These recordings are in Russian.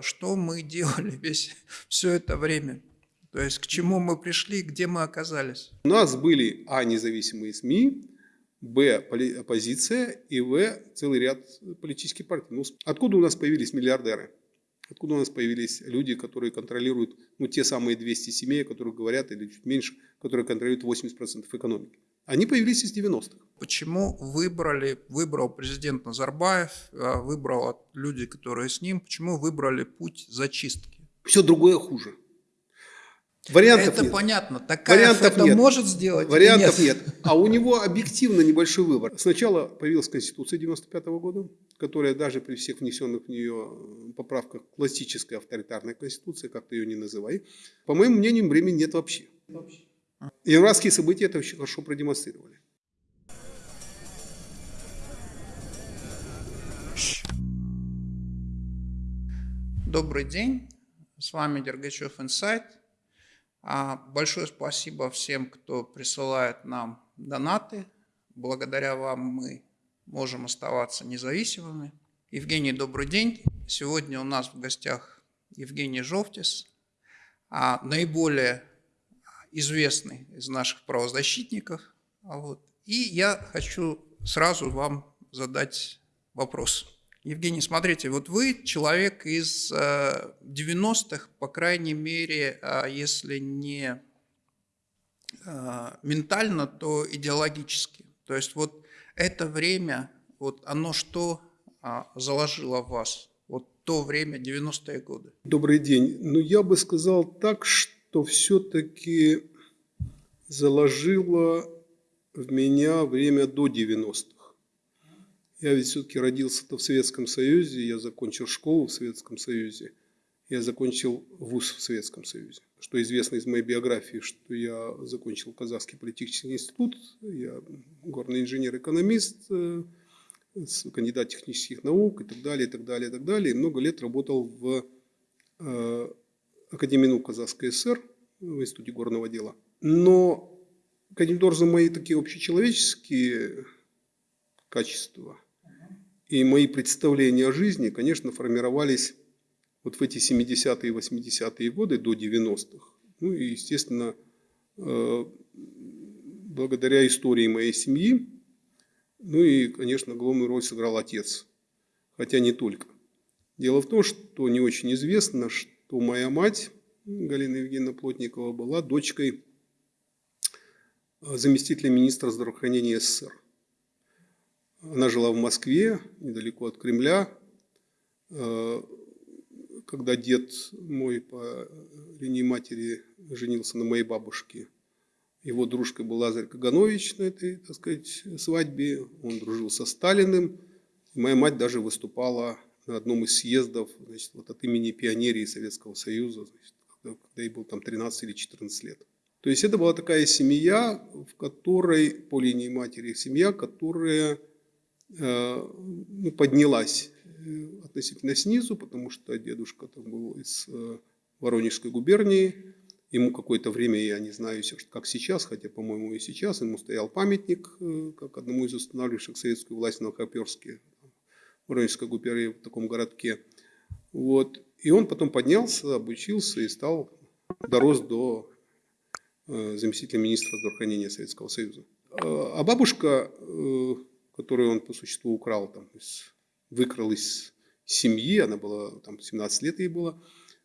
Что мы делали весь все это время? То есть к чему мы пришли, где мы оказались? У нас были А. Независимые СМИ, Б. Оппозиция и В. Целый ряд политических партий. Ну, откуда у нас появились миллиардеры? Откуда у нас появились люди, которые контролируют ну, те самые 200 семей, о которых говорят, или чуть меньше, которые контролируют 80% экономики? Они появились из 90-х. Почему выбрали, выбрал президент Назарбаев, а выбрал люди, которые с ним, почему выбрали путь зачистки? Все другое хуже. Вариантов это нет. понятно. Такая Вариантов это нет. может сделать? Вариантов нет? нет. А у него объективно небольшой выбор. Сначала появилась Конституция 95 -го года, которая даже при всех внесенных в нее поправках классическая авторитарная Конституция, как ты ее не называй. По моему мнению, времени нет вообще. Январские события это очень хорошо продемонстрировали. Добрый день, с вами Дергачев Инсайт. А, большое спасибо всем, кто присылает нам донаты. Благодаря вам мы можем оставаться независимыми. Евгений, добрый день. Сегодня у нас в гостях Евгений Жовтис, а наиболее известный из наших правозащитников. А вот. И я хочу сразу вам задать вопрос. Евгений, смотрите, вот вы человек из 90-х, э, по крайней мере, а если не э, ментально, то идеологически. То есть вот это время, вот оно что а, заложило в вас? Вот то время, 90-е годы. Добрый день. Ну, я бы сказал так, что все-таки заложило в меня время до 90-х. Я ведь все-таки родился-то в Советском Союзе, я закончил школу в Советском Союзе, я закончил вуз в Советском Союзе. Что известно из моей биографии, что я закончил Казахский политический институт, я горный инженер-экономист, э, кандидат технических наук и так далее, и так далее, и так далее. И много лет работал в э, Академии наук Казахской ССР, в Институте горного дела. Но, каким образом, мои такие общечеловеческие качества – и мои представления о жизни, конечно, формировались вот в эти 70-е и 80-е годы до 90-х. Ну и, естественно, э, благодаря истории моей семьи, ну и, конечно, главную роль сыграл отец, хотя не только. Дело в том, что не очень известно, что моя мать, Галина Евгеньевна Плотникова, была дочкой э, заместителя министра здравоохранения СССР. Она жила в Москве, недалеко от Кремля. Э, когда дед мой по линии матери женился на моей бабушке, его дружкой был Лазарь Каганович на этой, так сказать, свадьбе. Он дружил со Сталиным. Моя мать даже выступала на одном из съездов значит, вот от имени пионерии Советского Союза, значит, когда, когда ей было там 13 или 14 лет. То есть это была такая семья, в которой, по линии матери, семья, которая Э, ну, поднялась э, относительно снизу, потому что дедушка там был из э, Воронежской губернии. Ему какое-то время, я не знаю, как сейчас, хотя, по-моему, и сейчас, ему стоял памятник, как одному из устанавливших советскую власть на Новохоперске, Воронежской губернии, в таком городке. Вот. И он потом поднялся, обучился и стал, дорос до заместителя министра здравоохранения Советского Союза. А бабушка которую он по существу украл, там, выкрал из семьи, она была, там, 17 лет ей было.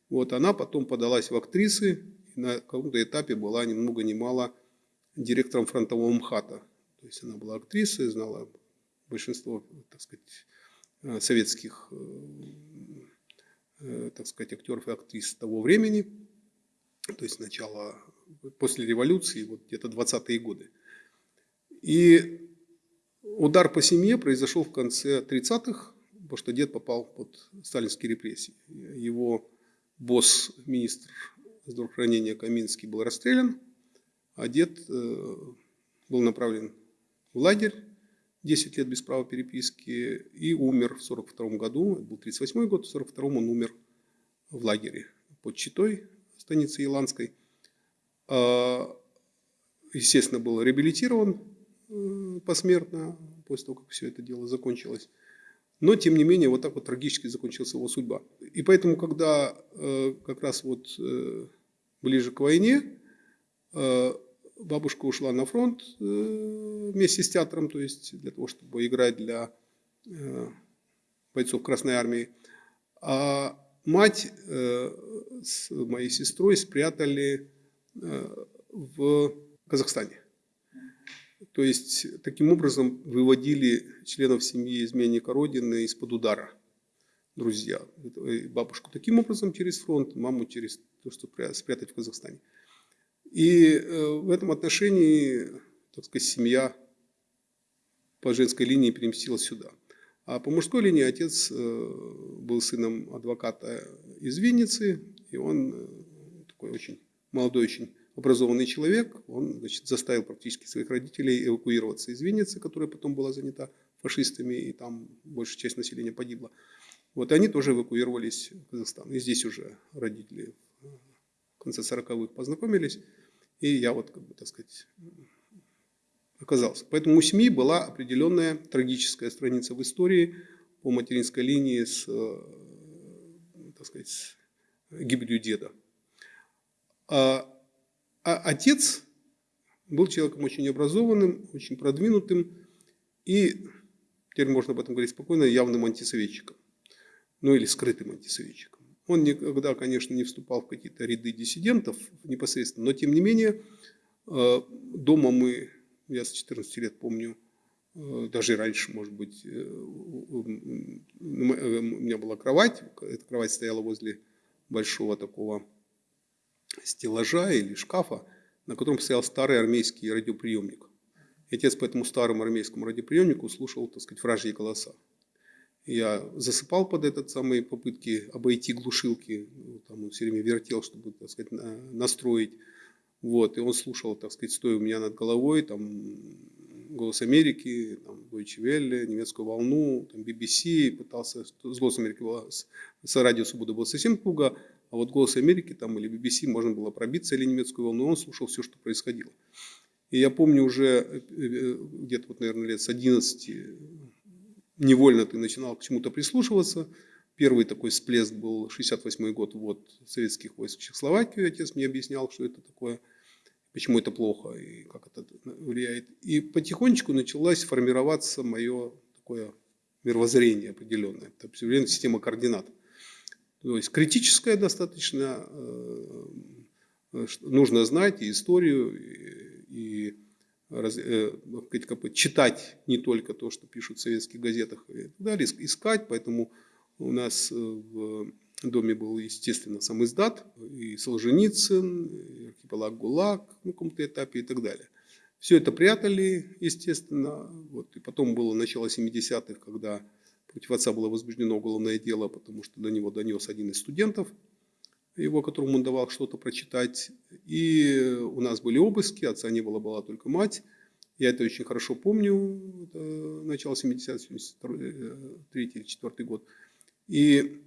Вот, она потом подалась в актрисы, и на каком-то этапе была ни много ни мало директором фронтового МХАТа. То есть она была актрисой, знала большинство, так сказать, э, советских, э, э, так сказать, актеров и актрис того времени. То есть сначала, после революции, вот где-то 20-е годы. И Удар по семье произошел в конце 30-х, потому что дед попал под сталинские репрессии. Его босс, министр здравоохранения Каминский, был расстрелян, а дед э, был направлен в лагерь 10 лет без права переписки и умер в 42 году, это был 38 год, в 42 он умер в лагере под Читой, станице Еланской. А, естественно, был реабилитирован, посмертно, после того, как все это дело закончилось. Но, тем не менее, вот так вот трагически закончилась его судьба. И поэтому, когда э, как раз вот э, ближе к войне, э, бабушка ушла на фронт э, вместе с театром, то есть для того, чтобы играть для э, бойцов Красной Армии. А мать э, с моей сестрой спрятали в Казахстане. То есть, таким образом выводили членов семьи изменника Родины из-под удара друзья. Бабушку таким образом через фронт, маму через то, что спрятать в Казахстане. И э, в этом отношении, так сказать, семья по женской линии переместилась сюда. А по мужской линии отец э, был сыном адвоката из Винницы, и он э, такой очень молодой, очень образованный человек, он значит, заставил практически своих родителей эвакуироваться из Винницы, которая потом была занята фашистами, и там большая часть населения погибла. Вот и они тоже эвакуировались в Казахстан. И здесь уже родители в конце 40-х познакомились, и я вот, как бы, так сказать, оказался. Поэтому у семьи была определенная трагическая страница в истории по материнской линии с, э, так сказать, с гибелью деда. А а отец был человеком очень образованным, очень продвинутым и, теперь можно об этом говорить спокойно, явным антисоветчиком. Ну или скрытым антисоветчиком. Он никогда, конечно, не вступал в какие-то ряды диссидентов непосредственно, но тем не менее э, дома мы, я с 14 лет помню, э, даже раньше, может быть, э, у меня была кровать, эта кровать стояла возле большого такого стеллажа или шкафа, на котором стоял старый армейский радиоприемник. И отец по этому старому армейскому радиоприемнику слушал, так сказать, вражьи голоса. Я засыпал под этот самые попытки обойти глушилки, там он все время вертел, чтобы, так сказать, настроить. Вот, и он слушал, так сказать, стоя у меня над головой, там, «Голос Америки», там, Deutsche Welle, «Немецкую волну», там, BBC, пытался, с «Голосом Америки» было, с, с «Радио Свобода» было совсем туго, а вот «Голос Америки» там, или BBC можно было пробиться или немецкую волну, он слушал все, что происходило. И я помню уже э, э, где-то, вот, наверное, лет с 11 невольно ты начинал к чему-то прислушиваться. Первый такой всплеск был 68 год, вот, советских войск в Чехословакию. Отец мне объяснял, что это такое, почему это плохо и как это влияет. И потихонечку началось формироваться мое такое мировоззрение определенное. Это определенная система координат. То есть критическое достаточно, э, нужно знать и историю, и, раз, э, читать не только то, что пишут в советских газетах и так далее, искать. Поэтому у нас э, в доме был, естественно, сам издат, и Солженицын, и архипелаг ГУЛАГ на каком-то этапе и так далее. Все это прятали, естественно. Вот. И потом было начало 70-х, когда Против отца было возбуждено уголовное дело, потому что до него донес один из студентов, его, которому он давал что-то прочитать. И у нас были обыски, отца не было, была только мать. Я это очень хорошо помню, это начало 70 73 или 4 год. И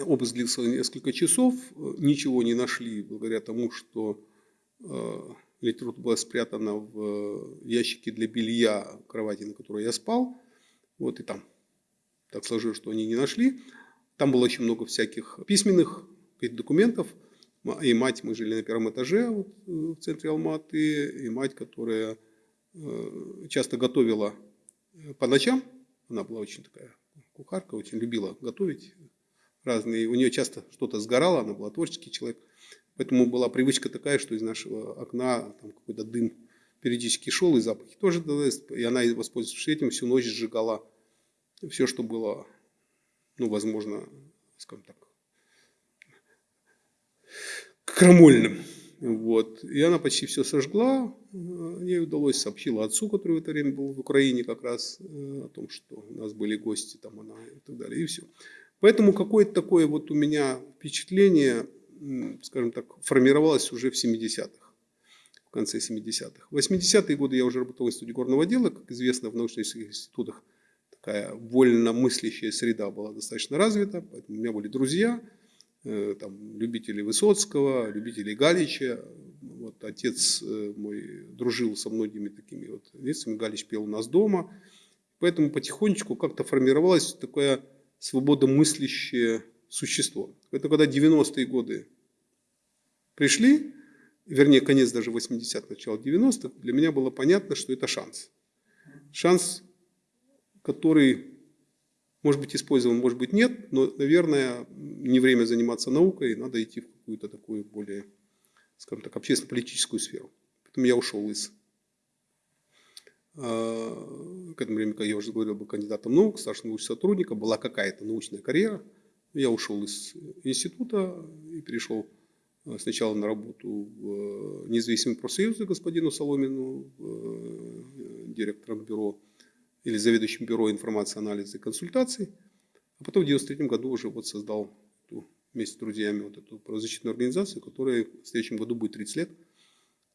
обыск длился несколько часов, ничего не нашли благодаря тому, что э, литература была спрятана в ящике для белья кровати, на которой я спал. Вот и там так сложилось, что они не нашли. Там было очень много всяких письменных документов. И мать, мы жили на первом этаже вот, э, в центре Алматы, и мать, которая э, часто готовила э, по ночам. Она была очень такая кухарка, очень любила готовить разные. У нее часто что-то сгорало, она была творческий человек. Поэтому была привычка такая, что из нашего окна там какой-то дым периодически шел, и запахи тоже. И она, воспользовавшись этим, всю ночь сжигала все, что было, ну, возможно, скажем так, крамольным. Вот. И она почти все сожгла. Ей удалось, сообщила отцу, который в это время был в Украине как раз, э, о том, что у нас были гости, там она и так далее, и все. Поэтому какое-то такое вот у меня впечатление, скажем так, формировалось уже в 70-х, в конце 70-х. В 80-е годы я уже работал в институте горного дела, как известно, в научных институтах такая вольномыслящая среда была достаточно развита, поэтому у меня были друзья, э, там, любители Высоцкого, любители Галича. Вот, отец э, мой дружил со многими такими вот лицами, Галич пел у нас дома. Поэтому потихонечку как-то формировалось такое свободомыслящее существо. Это когда 90-е годы пришли, вернее, конец даже 80-х, начало 90-х, для меня было понятно, что это шанс. Шанс, который может быть использован, может быть нет, но, наверное, не время заниматься наукой, надо идти в какую-то такую более, скажем так, общественно-политическую сферу. Поэтому я ушел из э, к этому времени, я уже говорил, был кандидатом наук, старшим научным сотрудником, была какая-то научная карьера. Я ушел из института и перешел э, сначала на работу в независимый профсоюз господину Соломину, директором бюро или заведующим бюро информации, анализа и консультаций. А потом в 1993 году уже вот создал эту, вместе с друзьями вот эту правозащитную организацию, которая в следующем году будет 30 лет,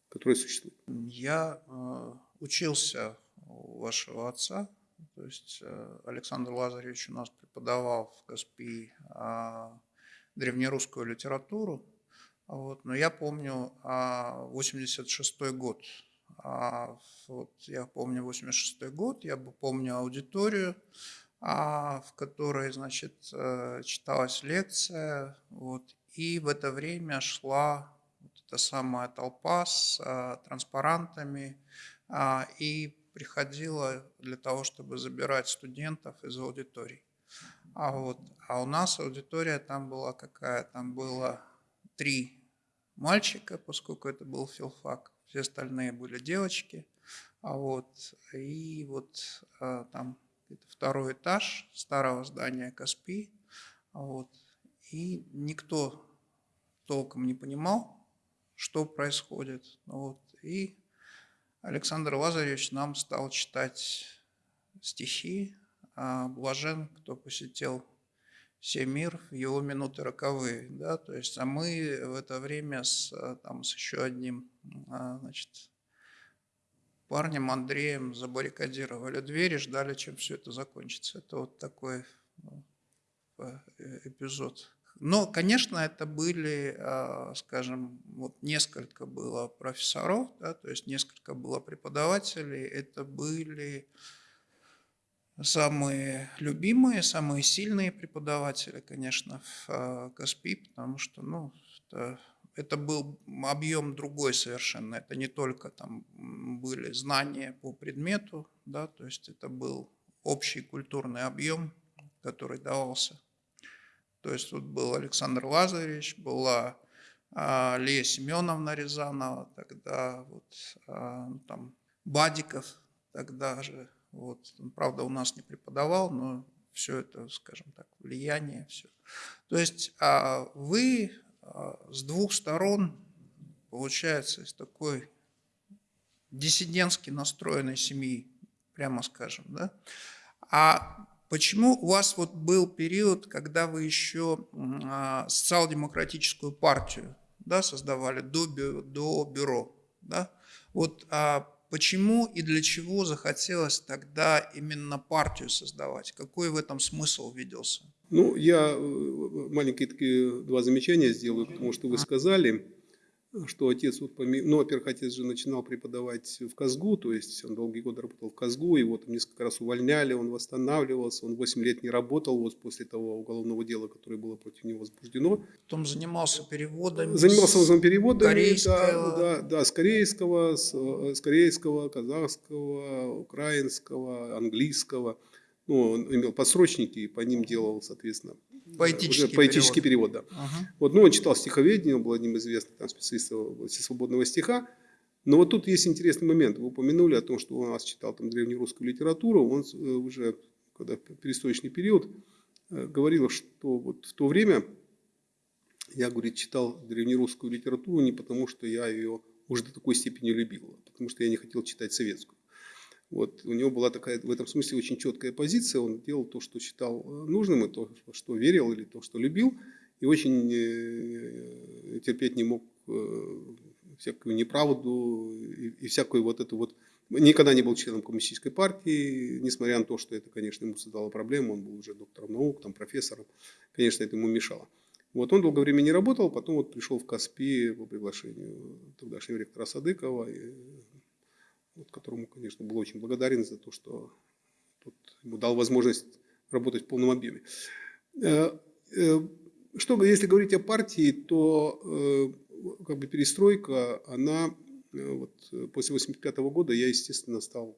которая существует. Я э, учился у вашего отца, то есть э, Александр Лазаревич у нас преподавал в КСПИ э, древнерусскую литературу, вот, но я помню э, 86 год, а, вот я помню 86 год, я помню аудиторию, а, в которой, значит, э, читалась лекция, вот, и в это время шла вот эта самая толпа с а, транспарантами, и приходила для того, чтобы забирать студентов из аудиторий. А, вот, а у нас аудитория там была какая? Там было три мальчика, поскольку это был филфак, все остальные были девочки. А вот, и вот а, там второй этаж старого здания Каспи. А вот, и никто толком не понимал, что происходит. Вот, и Александр Лазаревич нам стал читать стихи а «Блажен, кто посетил все мир в его минуты роковые, да, то есть, а мы в это время с, э, там, с еще одним, а, значит, парнем Андреем забаррикадировали двери, ждали, чем все это закончится. Это вот такой ну, э, эпизод. Но, конечно, это были, а, скажем, вот несколько было профессоров, да, то есть несколько было преподавателей, это были самые любимые, самые сильные преподаватели, конечно, в а, КАСПИ, потому что, ну, это, это был объем другой совершенно. Это не только там были знания по предмету, да, то есть это был общий культурный объем, который давался. То есть тут был Александр Лазаревич, была а, Лия Семеновна Рязанова, тогда вот а, ну, там Бадиков тогда же, вот. Он, правда, у нас не преподавал, но все это, скажем так, влияние, все. То есть а вы а, с двух сторон, получается, из такой диссидентски настроенной семьи, прямо скажем, да? А почему у вас вот был период, когда вы еще а, социал-демократическую партию да, создавали до, до бюро, да? Вот а Почему и для чего захотелось тогда именно партию создавать? Какой в этом смысл виделся? Ну, я э, маленькие такие два замечания сделаю, потому что вы сказали что отец, вот, ну, во-первых, отец же начинал преподавать в Казгу, то есть он долгие годы работал в Казгу, его там несколько раз увольняли, он восстанавливался, он 8 лет не работал вот после того уголовного дела, которое было против него возбуждено. Потом занимался переводами. Занимался он переводами, корейского. Да, да, да, с корейского, с, с корейского, казахского, украинского, английского. Ну, он имел подсрочники, и по ним делал, соответственно, Поэтический, уже поэтический перевод. перевод да. Ага. Вот, ну, он читал стиховедение, он был одним из известных там, специалистов в области свободного стиха. Но вот тут есть интересный момент. Вы упомянули о том, что он у нас читал там древнерусскую литературу. Он э, уже, когда перестроечный период, э, говорил, что вот в то время я, говорит, читал древнерусскую литературу не потому, что я ее уже до такой степени любил, а потому что я не хотел читать советскую. Вот, у него была такая в этом смысле очень четкая позиция. Он делал то, что считал э, нужным, и то, что верил, или то, что любил. И очень э, терпеть не мог э, всякую неправду и всякую вот эту вот... Никогда не был членом коммунистической партии, несмотря на то, что это, конечно, ему создало проблему. Он был уже доктором наук, там, профессором. Конечно, это ему мешало. Вот он долгое время не работал, потом вот пришел в Каспи по приглашению тогдашнего ректора Садыкова, вот, которому, конечно, был очень благодарен за то, что Тут ему дал возможность работать в полном объеме. Э, э, что, если говорить о партии, то э, как бы перестройка, она вот, после 85 года я, естественно, стал,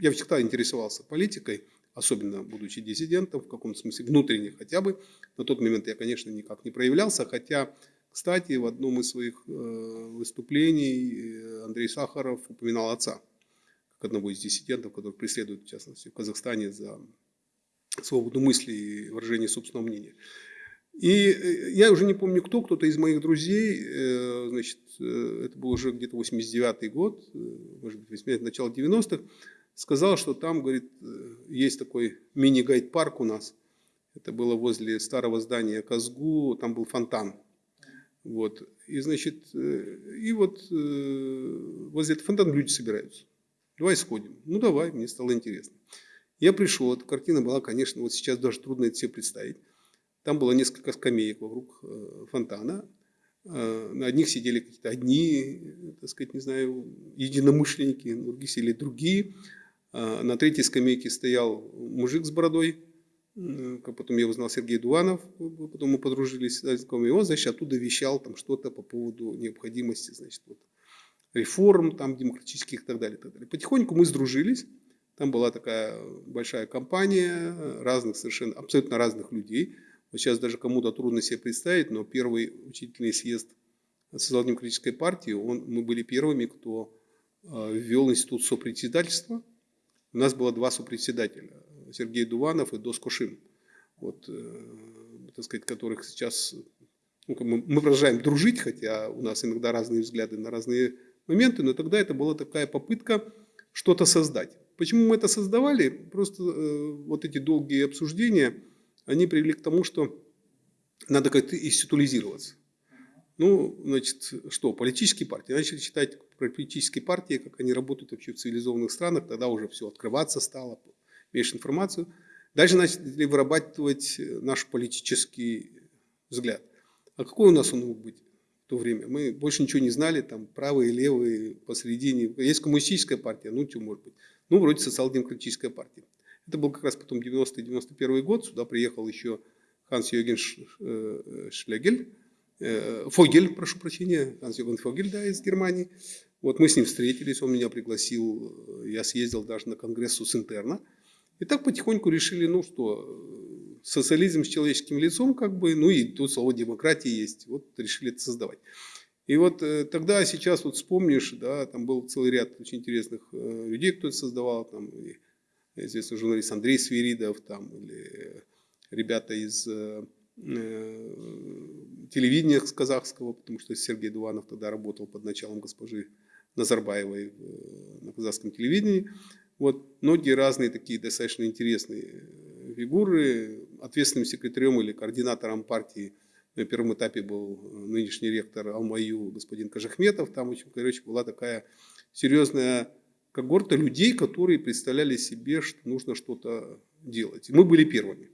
я всегда интересовался политикой, особенно будучи диссидентом, в каком-то смысле внутренне хотя бы. На тот момент я, конечно, никак не проявлялся, хотя, кстати, в одном из своих выступлений Андрей Сахаров упоминал отца, как одного из диссидентов, который преследует, в частности, в Казахстане за свободу мысли и выражение собственного мнения. И э, я уже не помню кто, кто-то из моих друзей, э, значит, э, это был уже где-то 89-й год, может быть, 80 начало 90-х, сказал, что там, говорит, есть такой мини-гайд-парк у нас. Это было возле старого здания Казгу, там был фонтан. Вот. И, значит, и вот возле этого фонтана люди собираются. Давай сходим. Ну, давай, мне стало интересно. Я пришел, эта картина была, конечно, вот сейчас даже трудно это себе представить. Там было несколько скамеек вокруг э, фонтана. Э, на одних сидели какие-то одни, так сказать, не знаю, единомышленники, на других сидели другие. Э, на третьей скамейке стоял мужик с бородой, потом я узнал Сергей Дуанов, потом мы подружились, и он, значит, оттуда вещал там что-то по поводу необходимости, значит, вот, реформ там демократических и так далее, и так далее. Потихоньку мы сдружились, там была такая большая компания разных совершенно, абсолютно разных людей. Вот сейчас даже кому-то трудно себе представить, но первый учительный съезд социал-демократической партии, он, мы были первыми, кто э, ввел институт сопредседательства. У нас было два сопредседателя, Сергей Дуванов и Дос Кушин, вот, э, так сказать, которых сейчас ну, мы, мы продолжаем дружить, хотя у нас иногда разные взгляды на разные моменты, но тогда это была такая попытка что-то создать. Почему мы это создавали? Просто э, вот эти долгие обсуждения, они привели к тому, что надо как-то институализироваться. Ну, значит, что, политические партии. Начали читать про политические партии, как они работают вообще в цивилизованных странах, тогда уже все открываться стало, меньше информацию. Дальше начали вырабатывать наш политический взгляд. А какой у нас он мог быть в то время? Мы больше ничего не знали, там правые, левые, посередине. Есть коммунистическая партия, ну, что может быть ну, вроде социал-демократическая партия. Это был как раз потом 90-91 год, сюда приехал еще Ханс Йоген э, Шлегель, э, Фогель, прошу прощения, Ханс Йоген Фогель, да, из Германии. Вот мы с ним встретились, он меня пригласил, я съездил даже на конгрессу с интерна. И так потихоньку решили, ну что, социализм с человеческим лицом, как бы, ну и тут слово демократия есть, вот решили это создавать. И вот э, тогда, сейчас вот вспомнишь, да, там был целый ряд очень интересных э, людей, кто это создавал, там известный журналист Андрей Свиридов, там, или ребята из э, телевидения казахского, потому что Сергей Дуванов тогда работал под началом госпожи Назарбаевой на казахском телевидении. Вот многие разные такие достаточно интересные фигуры. Ответственным секретарем или координатором партии – на первом этапе был э, нынешний ректор Алмаю, господин Кажахметов. Там, очень, короче, была такая серьезная когорта людей, которые представляли себе, что нужно что-то делать. И мы были первыми.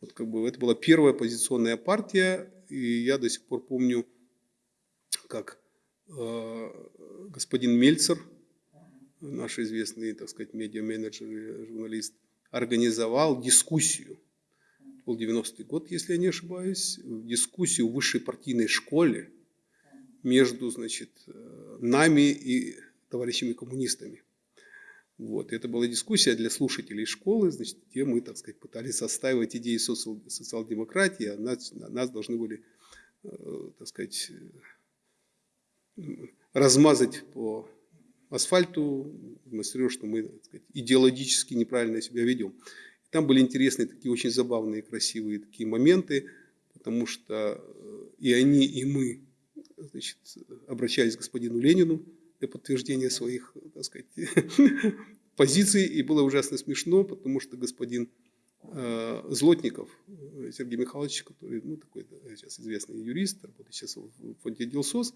Вот как бы это была первая оппозиционная партия, и я до сих пор помню, как э, господин Мельцер, наш известный, так сказать, медиа-менеджер журналист, организовал дискуссию был 90-й год, если я не ошибаюсь, дискуссию в высшей партийной школе между значит, нами и товарищами коммунистами. Вот. Это была дискуссия для слушателей школы, значит, где мы, так сказать, пытались составить идеи социал- социал-демократии, а нас, нас должны были, э, так сказать, размазать по асфальту, демонстрируя, что мы сказать, идеологически неправильно себя ведем. Там были интересные, такие очень забавные, красивые такие моменты, потому что э, и они, и мы значит, обращались к господину Ленину для подтверждения своих, так сказать, позиций. И было ужасно смешно, потому что господин э, Злотников э, Сергей Михайлович, который ну, такой сейчас известный юрист, работает сейчас в фонде Дилсос, э,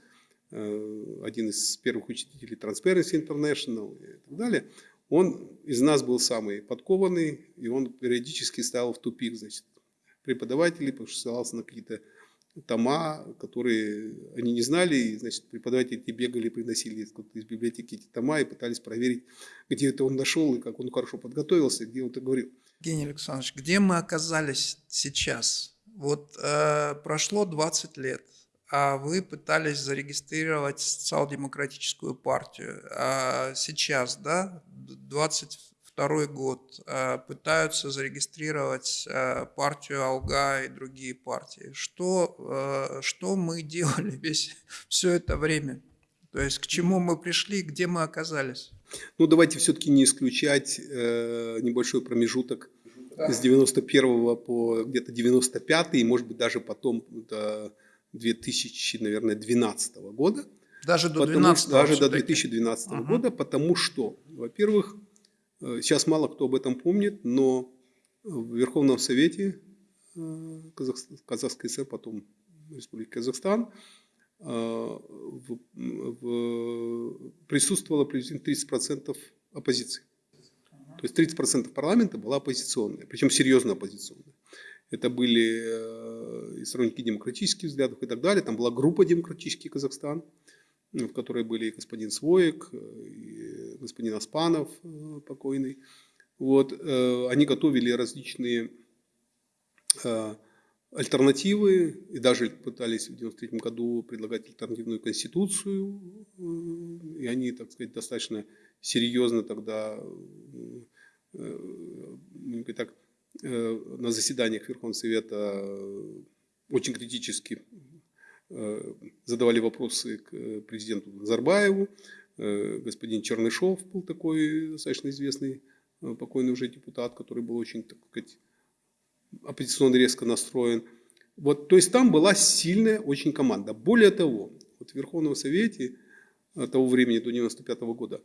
один из первых учителей Transparency International и так далее, он из нас был самый подкованный, и он периодически ставил в тупик значит, преподавателей, потому что ссылался на какие-то тома, которые они не знали, и, значит, преподаватели эти бегали, приносили из библиотеки эти тома и пытались проверить, где это он нашел и как он хорошо подготовился, где он это говорил. Евгений Александрович, где мы оказались сейчас? Вот э, прошло 20 лет, вы пытались зарегистрировать социал-демократическую партию. А сейчас, да, 22 год, э, пытаются зарегистрировать партию Алга и другие партии. Что, что мы делали весь, все это время? То есть к чему мы пришли, где мы оказались? Ну, давайте все-таки не исключать э, небольшой промежуток да. с 91 по где-то 95 и, может быть, даже потом до 2000, наверное, 12 года. Даже до 2012 Даже до 2012 угу. года, потому что, во-первых, э, сейчас мало кто об этом помнит, но в Верховном Совете э, Казахской ССР, потом Республики Казахстан, э, в, в, присутствовало приблизительно 30% оппозиции. То есть 30% парламента была оппозиционная, причем серьезно оппозиционная. Это были э, и сторонники демократических взглядов и так далее. Там была группа «Демократический Казахстан», в которой были и господин Своек, и господин Аспанов э, покойный. Вот, э, они готовили различные альтернативы и даже пытались в 1993 году предлагать альтернативную конституцию. И они, так сказать, достаточно серьезно тогда так, Э, на заседаниях Верховного Совета э, очень критически э, задавали вопросы к президенту Назарбаеву. Господин Чернышов был такой достаточно известный, покойный уже депутат, который был очень, так сказать, оппозиционно резко настроен. Вот, то есть там была сильная очень команда. Более того, вот в Верховном Совете того времени, до 95 -го года,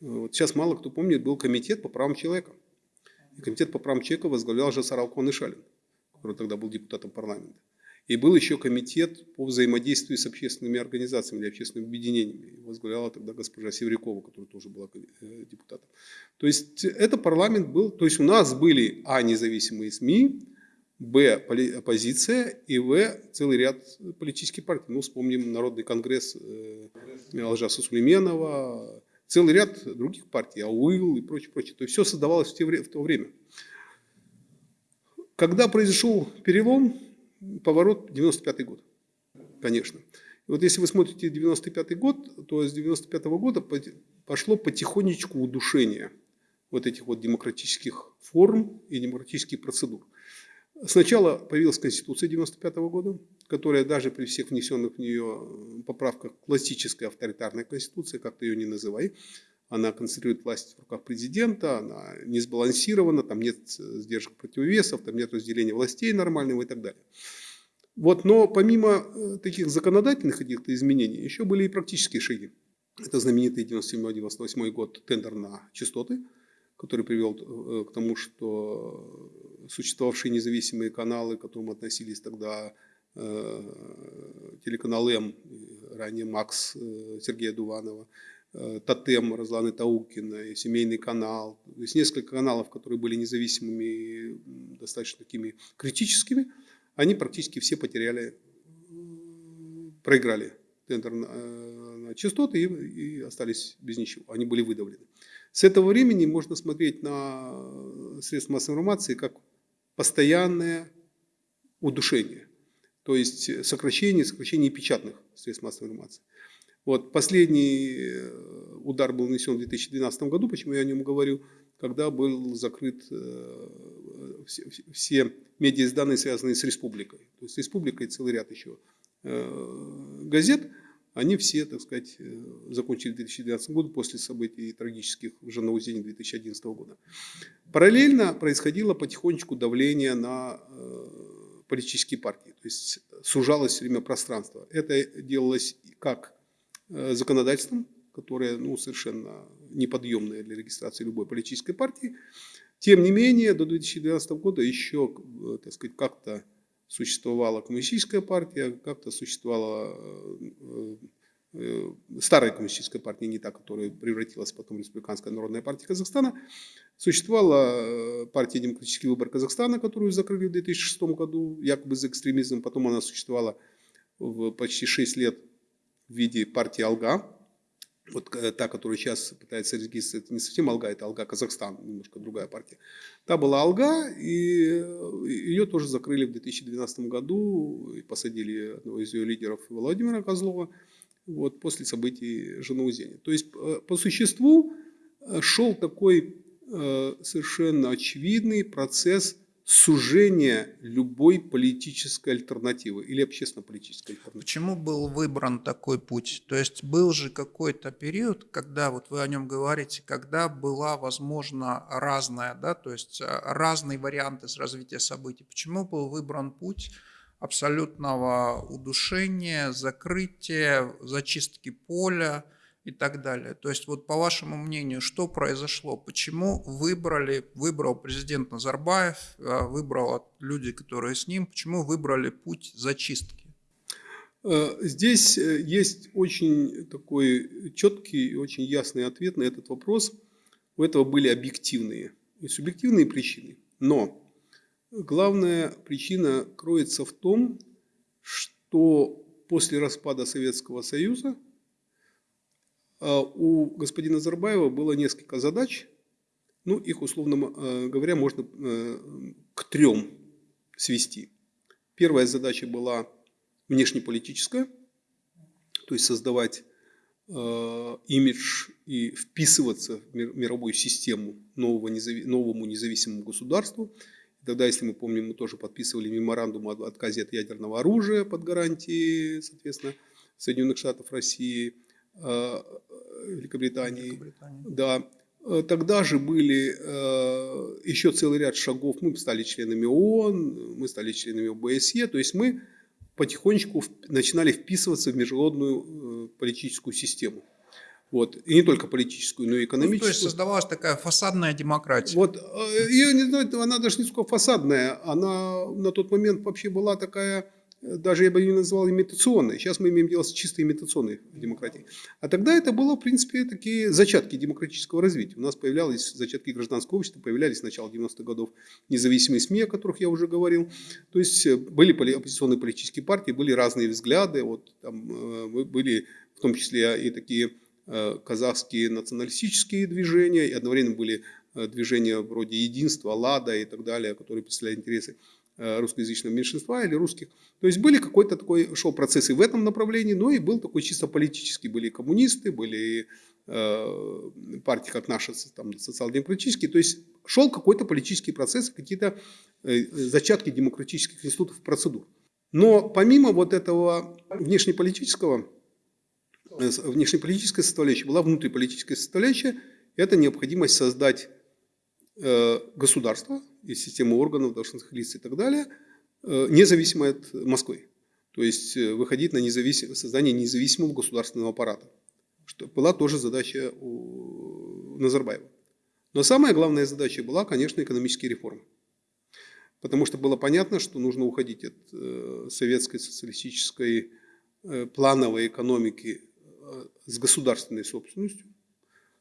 вот сейчас мало кто помнит, был комитет по правам человека. И комитет по правам человека возглавлял Жасар Алкон Ишалин, который тогда был депутатом парламента. И был еще комитет по взаимодействию с общественными организациями или общественными объединениями. Возглавляла тогда госпожа Севрякова, которая тоже была э, депутатом. То есть это парламент был, то есть у нас были а. независимые СМИ, б. оппозиция и в. целый ряд политических партий. Ну, вспомним Народный конгресс э, Алжаса Сулейменова, целый ряд других партий, АУИЛ и прочее, прочее. То есть все создавалось в, те, в то время. Когда произошел перелом, поворот 95 год, конечно. И вот если вы смотрите 95 год, то с 95 -го года пошло потихонечку удушение вот этих вот демократических форм и демократических процедур. Сначала появилась Конституция 95 -го года, которая даже при всех внесенных в нее э, поправках классическая авторитарная конституция, как ты ее не называй, она концентрирует власть в руках президента, она не сбалансирована, там нет э, сдержек противовесов, там нет разделения властей нормального и так далее. Вот, но помимо э, таких законодательных каких-то изменений, еще были и практические шаги. Это знаменитый 97-98 год тендер на частоты, который привел к тому, что существовавшие независимые каналы, к которым относились тогда Э, телеканал М, ранее Макс э, Сергея Дуванова, э, Тотем Разланы Таукина, Семейный канал. То есть несколько каналов, которые были независимыми и достаточно такими критическими, они практически все потеряли, проиграли тендер на, на частоты и, и остались без ничего. Они были выдавлены. С этого времени можно смотреть на средства массовой информации как постоянное удушение то есть э, сокращение, сокращение печатных средств массовой информации. Вот, последний э, удар был нанесен в 2012 году, почему я о нем говорю, когда был закрыт э, все, все медиаиздания, связанные с республикой. То есть республика и целый ряд еще газет, они все, так сказать, закончили в 2012 году после событий трагических в Жанаузене 2011 года. Параллельно происходило потихонечку давление на политические партии. То есть сужалось все время пространство. Это делалось как э, законодательством, которое ну, совершенно неподъемное для регистрации любой политической партии. Тем не менее, до 2012 года еще э, так сказать, как-то существовала коммунистическая партия, как-то существовала э, Э, старая коммунистическая партия, не та, которая превратилась потом в Республиканская народная партия Казахстана, существовала э, партия «Демократический выбор Казахстана», которую закрыли в 2006 году, якобы за экстремизм, потом она существовала в почти 6 лет в виде партии «Алга». Вот э, та, которая сейчас пытается регистрировать, это не совсем «Алга», это «Алга Казахстан», немножко другая партия. Та была «Алга», и э, ее тоже закрыли в 2012 году, и посадили одного из ее лидеров Владимира Козлова, вот, после событий Жанаузени. То есть, э, по существу, шел такой совершенно очевидный процесс сужения любой политической альтернативы или общественно-политической альтернативы. Почему был выбран такой путь? То есть был же какой-то период, когда, вот вы о нем говорите, когда была, возможно, разная, да, то есть э, разные варианты развития событий. Почему был выбран путь абсолютного удушения, закрытия, зачистки поля, и так далее. То есть вот по вашему мнению, что произошло? Почему выбрали, выбрал президент Назарбаев, а, выбрал люди, которые с ним, почему выбрали путь зачистки? Э, здесь э, есть очень такой четкий и очень ясный ответ на этот вопрос. У этого были объективные и субъективные причины. Но главная причина кроется в том, что после распада Советского Союза – а, у господина Назарбаева было несколько задач, ну, их, условно э, говоря, можно э, к трем свести. Первая задача была внешнеполитическая, то есть создавать э, имидж и вписываться в мировую систему нового, новому независимому государству. Тогда, если мы помним, мы тоже подписывали меморандум о отказе от ядерного оружия под гарантией, соответственно, Соединенных Штатов России – Великобритании. Великобритании. Да. Э, тогда же были э, еще целый ряд шагов. Мы стали членами ООН, мы стали членами ОБСЕ. То есть мы потихонечку начинали вписываться в международную политическую систему. Вот. И не только политическую, но и экономическую. Ну, то есть создавалась такая фасадная демократия. Вот. Я не знаю, она даже не сколько фасадная. Она на тот момент вообще была такая даже я бы ее назвал имитационной. Сейчас мы имеем дело с чисто имитационной демократией. А тогда это было, в принципе, такие зачатки демократического развития. У нас появлялись зачатки гражданского общества, появлялись с начала 90-х годов независимые СМИ, о которых я уже говорил. То есть э, были оппозиционные политические партии, были разные взгляды. Вот, там, э, были в том числе и такие э, казахские националистические движения, и одновременно были движения вроде единства, Лада и так далее, которые представляли интересы русскоязычного меньшинства или русских. То есть были какой-то такой, шел процесс и в этом направлении, но и был такой чисто политический. Были коммунисты, были э, партии, как наша, там, социал-демократические. То есть шел какой-то политический процесс, какие-то э, зачатки демократических институтов процедур. Но помимо вот этого внешнеполитического, э, внешнеполитической составляющей, была внутриполитическая составляющая, это необходимость создать Э, государства и системы органов, должностных лиц и так далее, э, независимо от Москвы. То есть э, выходить на независим... создание независимого государственного аппарата. Что была тоже задача у Назарбаева. Но самая главная задача была, конечно, экономические реформы. Потому что было понятно, что нужно уходить от советской социалистической плановой экономики с государственной собственностью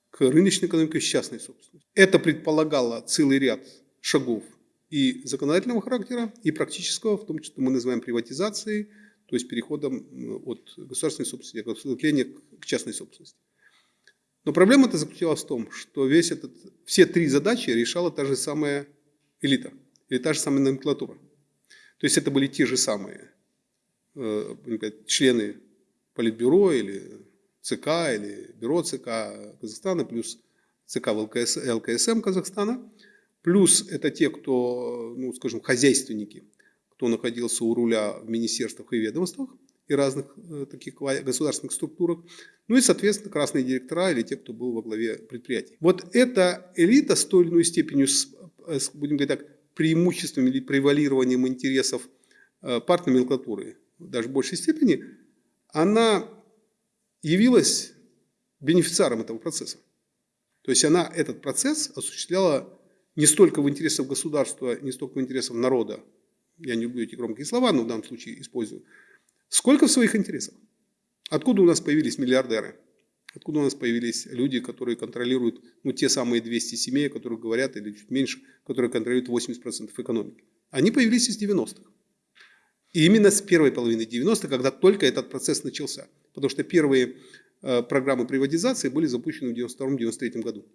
к рыночной экономике с частной собственностью. Это предполагало целый ряд шагов и законодательного характера, и практического, в том числе мы называем приватизацией, то есть переходом от государственной собственности, от отступления к частной собственности. Но проблема-то заключалась в том, что весь этот, все три задачи решала та же самая элита, или та же самая номенклатура. То есть это были те же самые э, члены Политбюро или ЦК или бюро ЦК Казахстана, плюс ЦК ЛКС, ЛКСМ Казахстана, плюс это те, кто, ну, скажем, хозяйственники, кто находился у руля в министерствах и ведомствах и разных э, таких государственных структурах, ну и, соответственно, красные директора или те, кто был во главе предприятий. Вот эта элита с той или иной степенью, с, с, будем говорить так, преимуществом или превалированием интересов э, партной даже в большей степени, она явилась бенефициаром этого процесса. То есть она этот процесс осуществляла не столько в интересах государства, не столько в интересах народа, я не люблю эти громкие слова, но в данном случае использую, сколько в своих интересах. Откуда у нас появились миллиардеры? Откуда у нас появились люди, которые контролируют ну, те самые 200 семей, о которых говорят, или чуть меньше, которые контролируют 80% экономики? Они появились из 90-х. И именно с первой половины 90-х, когда только этот процесс начался. Потому что первые э, программы приватизации были запущены в 92-93 году.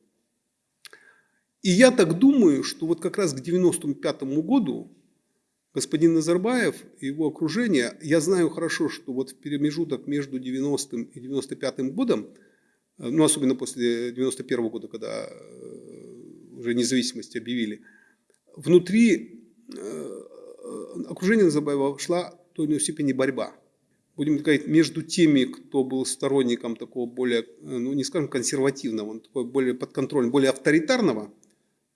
И я так думаю, что вот как раз к 95 году господин Назарбаев и его окружение, я знаю хорошо, что вот в промежуток между 90 и 95 годом, э, ну особенно после 91 года, когда э, уже независимость объявили, внутри э, окружения Назарбаева шла в той или иной степени борьба. Будем говорить, между теми, кто был сторонником такого более, ну не скажем консервативного, такого более подконтрольного, более авторитарного –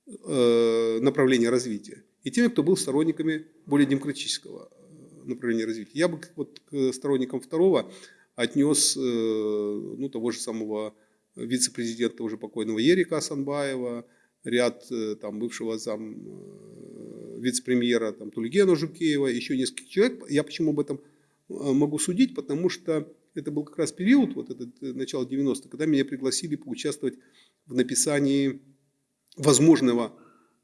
направления развития, и теми, кто был сторонниками более демократического э, направления развития. Я бы вот к сторонникам второго отнес э, ну, того же самого вице-президента уже покойного Ерика Асанбаева, ряд там, бывшего зам вице-премьера там, Тульгена Жукеева, еще несколько человек. Я почему об этом могу судить? Потому что это был как раз период, вот этот начало 90-х, когда меня пригласили поучаствовать в написании возможного,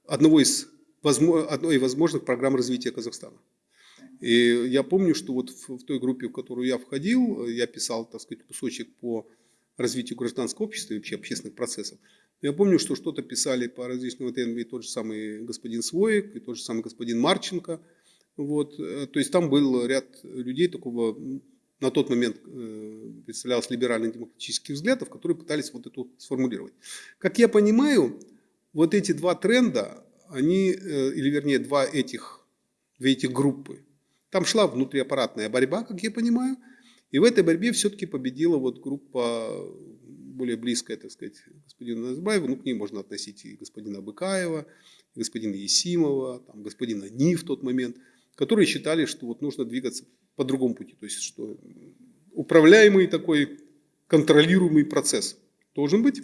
одного из, одной из возможных программ развития Казахстана. И я помню, что вот в, той группе, в которую я входил, я писал, так сказать, кусочек по развитию гражданского общества и вообще общественных процессов. Я помню, что что-то писали по различным вот и тот же самый господин Своек, и тот же самый господин Марченко. Вот. Э, то есть там был ряд людей такого, на тот момент э, представлялось либерально-демократических взглядов, которые пытались вот эту сформулировать. Как я понимаю, вот эти два тренда, они, э, или вернее два этих, две этих группы, там шла внутриаппаратная борьба, как я понимаю, и в этой борьбе все-таки победила вот группа более близкая, так сказать, господина Назарбаева, ну, к ней можно относить и господина Быкаева, и господина Есимова, там, господина Ни в тот момент, которые считали, что вот нужно двигаться по другому пути, то есть, что управляемый такой контролируемый процесс должен быть.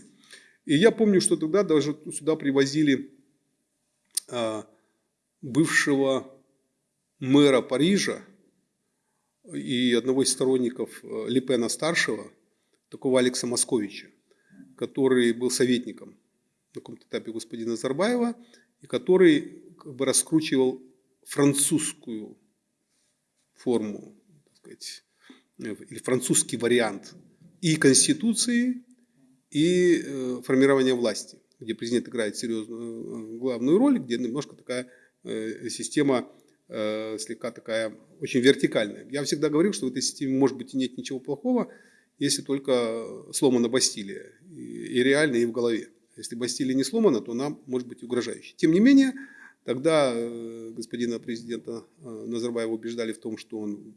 И я помню, что тогда даже сюда привозили а, бывшего мэра Парижа и одного из сторонников э, Лепена старшего, такого Алекса Московича, который был советником на каком-то этапе господина Зарбаева, и который как бы раскручивал французскую форму, так сказать, э, или французский вариант и Конституции, и э, формирование власти, где президент играет серьезную э, главную роль, где немножко такая э, система слегка такая очень вертикальная. Я всегда говорил, что в этой системе может быть и нет ничего плохого, если только сломана Бастилия, и реально, и в голове. Если Бастилия не сломана, то она может быть угрожающей. Тем не менее, тогда господина президента Назарбаева убеждали в том, что он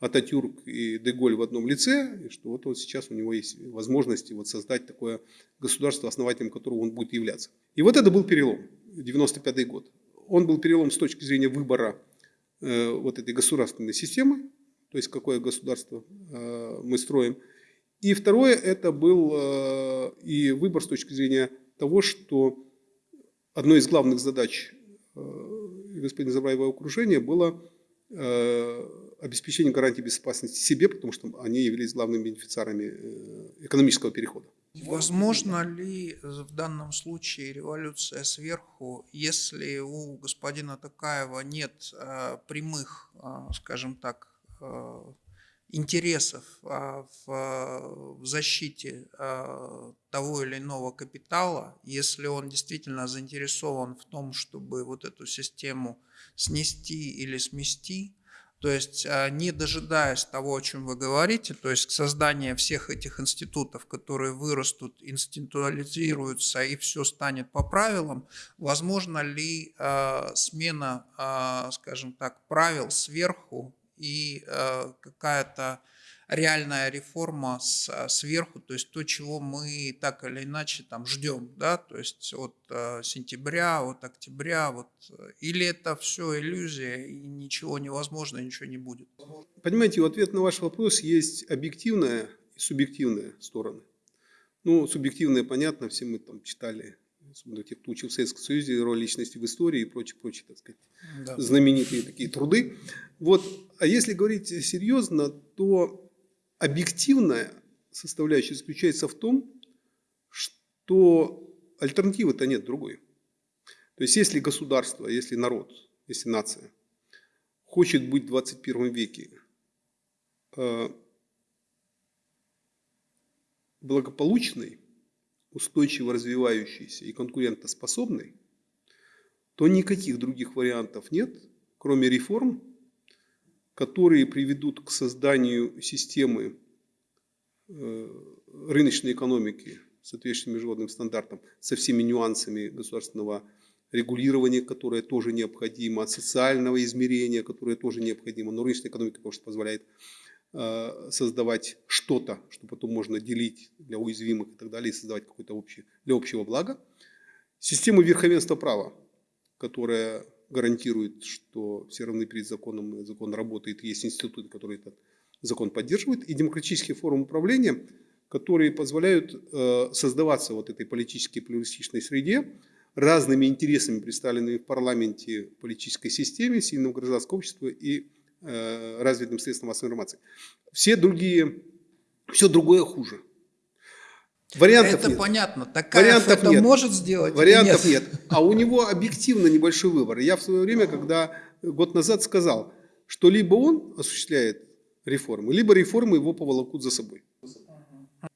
Ататюрк и Деголь в одном лице, и что вот, вот сейчас у него есть возможности вот создать такое государство, основателем которого он будет являться. И вот это был перелом, 95 год. Он был перелом с точки зрения выбора э, вот этой государственной системы, то есть какое государство э, мы строим. И второе, это был э, и выбор с точки зрения того, что одной из главных задач э, господина Забраева окружения было э, обеспечение гарантии безопасности себе, потому что они явились главными бенефициарами э, экономического перехода. Возможно ли в данном случае революция сверху, если у господина Такаева нет э, прямых, скажем так, интересов в, защите того или иного капитала, если он действительно заинтересован в том, чтобы вот эту систему снести или смести, то есть а, не дожидаясь того, о чем вы говорите, то есть создание всех этих институтов, которые вырастут, институализируются и все станет по правилам, возможно ли э, смена, э, скажем так, правил сверху и какая-то реальная реформа с, а, сверху, то есть то, чего мы так или иначе там ждем, да, то есть от э, сентября, от октября, вот, э, или это все иллюзия и ничего невозможно, ничего не будет? Понимаете, в ответ на ваш вопрос есть объективная и субъективная стороны. Ну, субъективная, понятно, все мы там читали особенно те, кто учил в Советском Союзе, роль личности в истории и прочие, прочие, так сказать, да. знаменитые такие труды. Вот. А если говорить серьезно, то объективная составляющая заключается в том, что альтернативы-то нет другой. То есть если государство, если народ, если нация хочет быть в 21 веке э, благополучной, устойчиво развивающейся и конкурентоспособной, то никаких других вариантов нет, кроме реформ, которые приведут к созданию системы э, рыночной экономики, соответствующей международным стандартам, со всеми нюансами государственного регулирования, которое тоже необходимо, социального измерения, которое тоже необходимо. Но рыночная экономика, потому что позволяет э, создавать что-то, что потом можно делить для уязвимых и так далее, и создавать какое-то общее, для общего блага. Систему верховенства права, которая гарантирует, что все равны перед законом, закон работает, есть институты, которые этот закон поддерживают, и демократические формы управления, которые позволяют э, создаваться вот этой политической плюристичной среде, разными интересами, представленными в парламенте, политической системе, сильным гражданского общества и э, развитым средством массовой информации. Все другие, все другое хуже. Вариантов Это нет. понятно. Такая Вариантов это нет. может сделать? Вариантов нет? нет. А у него объективно небольшой выбор. Я в свое время, когда год назад сказал, что либо он осуществляет реформы, либо реформы его поволокут за собой.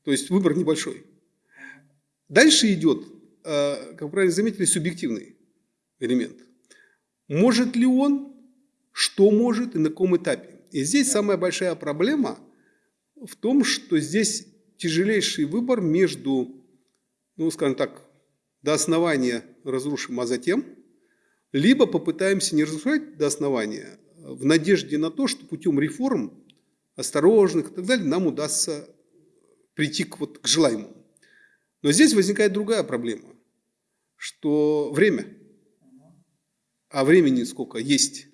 То есть выбор небольшой. Дальше идет, э, как правильно заметили, субъективный элемент. Может ли он, что может и на каком этапе. И здесь самая большая проблема в том, что здесь тяжелейший выбор между, ну, скажем так, до основания разрушим, а затем, либо попытаемся не разрушать до основания, в надежде на то, что путем реформ, осторожных и так далее, нам удастся прийти к, вот, к желаемому. Но здесь возникает другая проблема, что время, а времени сколько есть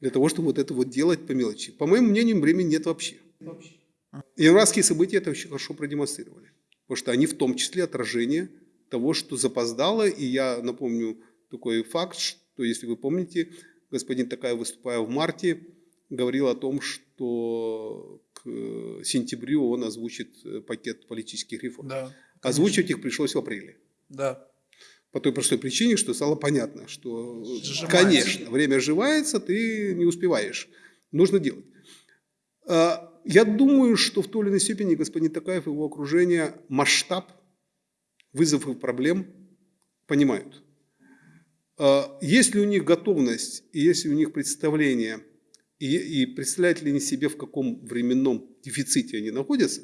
для того, чтобы вот это вот делать по мелочи. По моему мнению, времени нет вообще. вообще. Иракские события это очень хорошо продемонстрировали. Потому что они в том числе отражение того, что запоздало. И я напомню такой факт, что, если вы помните, господин Такая, выступая в марте, говорил о том, что к сентябрю он озвучит пакет политических реформ. Да, Озвучивать их пришлось в апреле. Да. По той простой причине, что стало понятно, что, Сжимается. конечно, время сживается, ты не успеваешь. Нужно делать. Я думаю, что в той или иной степени господин Такаев и его окружение масштаб вызовов и проблем понимают. А, есть ли у них готовность, и есть ли у них представление, и, и представляют ли они себе, в каком временном дефиците они находятся,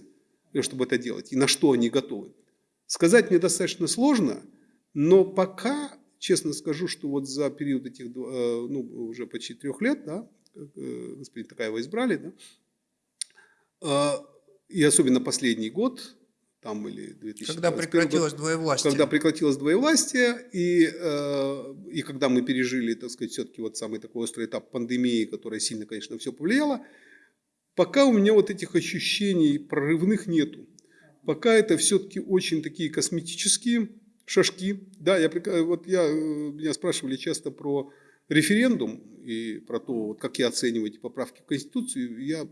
чтобы это делать, и на что они готовы. Сказать мне достаточно сложно, но пока, честно скажу, что вот за период этих, э, ну, уже почти трех лет, да, э, господин Такаева избрали, да, и особенно последний год, там или 2000 Когда прекратилось год, двоевластие. Когда прекратилось двоевластие, и, э, и когда мы пережили, так сказать, все-таки вот самый такой острый этап пандемии, которая сильно, конечно, все повлияла, пока у меня вот этих ощущений прорывных нету. Пока это все-таки очень такие косметические шажки. Да, я, вот я, э, меня спрашивали часто про референдум и про то, вот как я оцениваю эти поправки в Конституцию. Я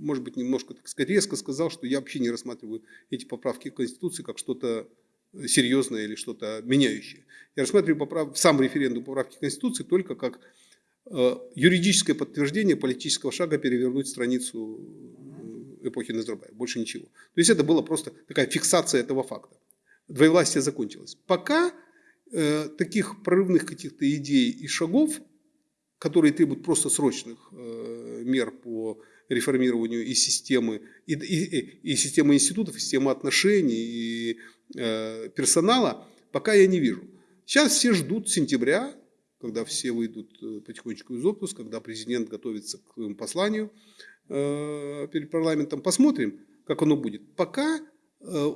может быть, немножко, так сказать, резко сказал, что я вообще не рассматриваю эти поправки к Конституции как что-то серьезное или что-то меняющее. Я рассматриваю поправ... сам референдум поправки к Конституции только как э, юридическое подтверждение политического шага перевернуть страницу э, эпохи Назарбаева. Больше ничего. То есть это была просто такая фиксация этого факта. Двоевластие закончилось. Пока э, таких прорывных каких-то идей и шагов, которые требуют просто срочных э, мер по реформированию и системы, и, и, и системы институтов, и системы отношений, и э, персонала, пока я не вижу. Сейчас все ждут сентября, когда все выйдут э, потихонечку из отпуска, когда президент готовится к своему посланию э, перед парламентом. Посмотрим, как оно будет. Пока э,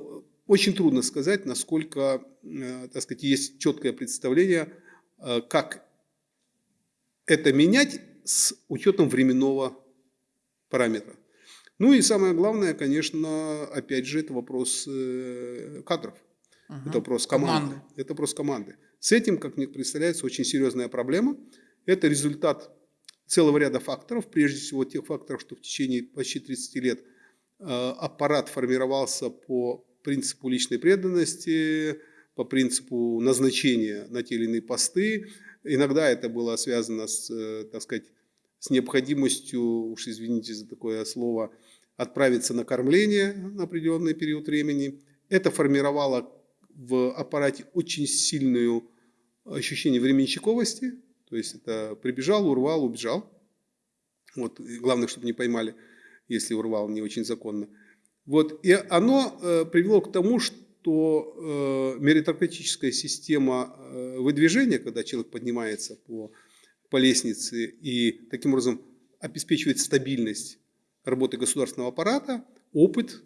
очень трудно сказать, насколько э, так сказать, есть четкое представление, э, как это менять с учетом временного параметра. Ну и самое главное, конечно, опять же, это вопрос э, кадров. Угу. Это вопрос команды. команды. Это вопрос команды. С этим, как мне представляется, очень серьезная проблема. Это результат целого ряда факторов, прежде всего тех факторов, что в течение почти 30 лет э, аппарат формировался по принципу личной преданности, по принципу назначения на те или иные посты. Иногда это было связано с, э, так сказать, с необходимостью, уж извините за такое слово, отправиться на кормление на определенный период времени. Это формировало в аппарате очень сильную ощущение временщиковости, то есть это прибежал, урвал, убежал. Вот, главное, чтобы не поймали, если урвал не очень законно. Вот, и оно э, привело к тому, что э, меритократическая система э, выдвижения, когда человек поднимается по, по лестнице и таким образом обеспечивает стабильность работы государственного аппарата, опыт,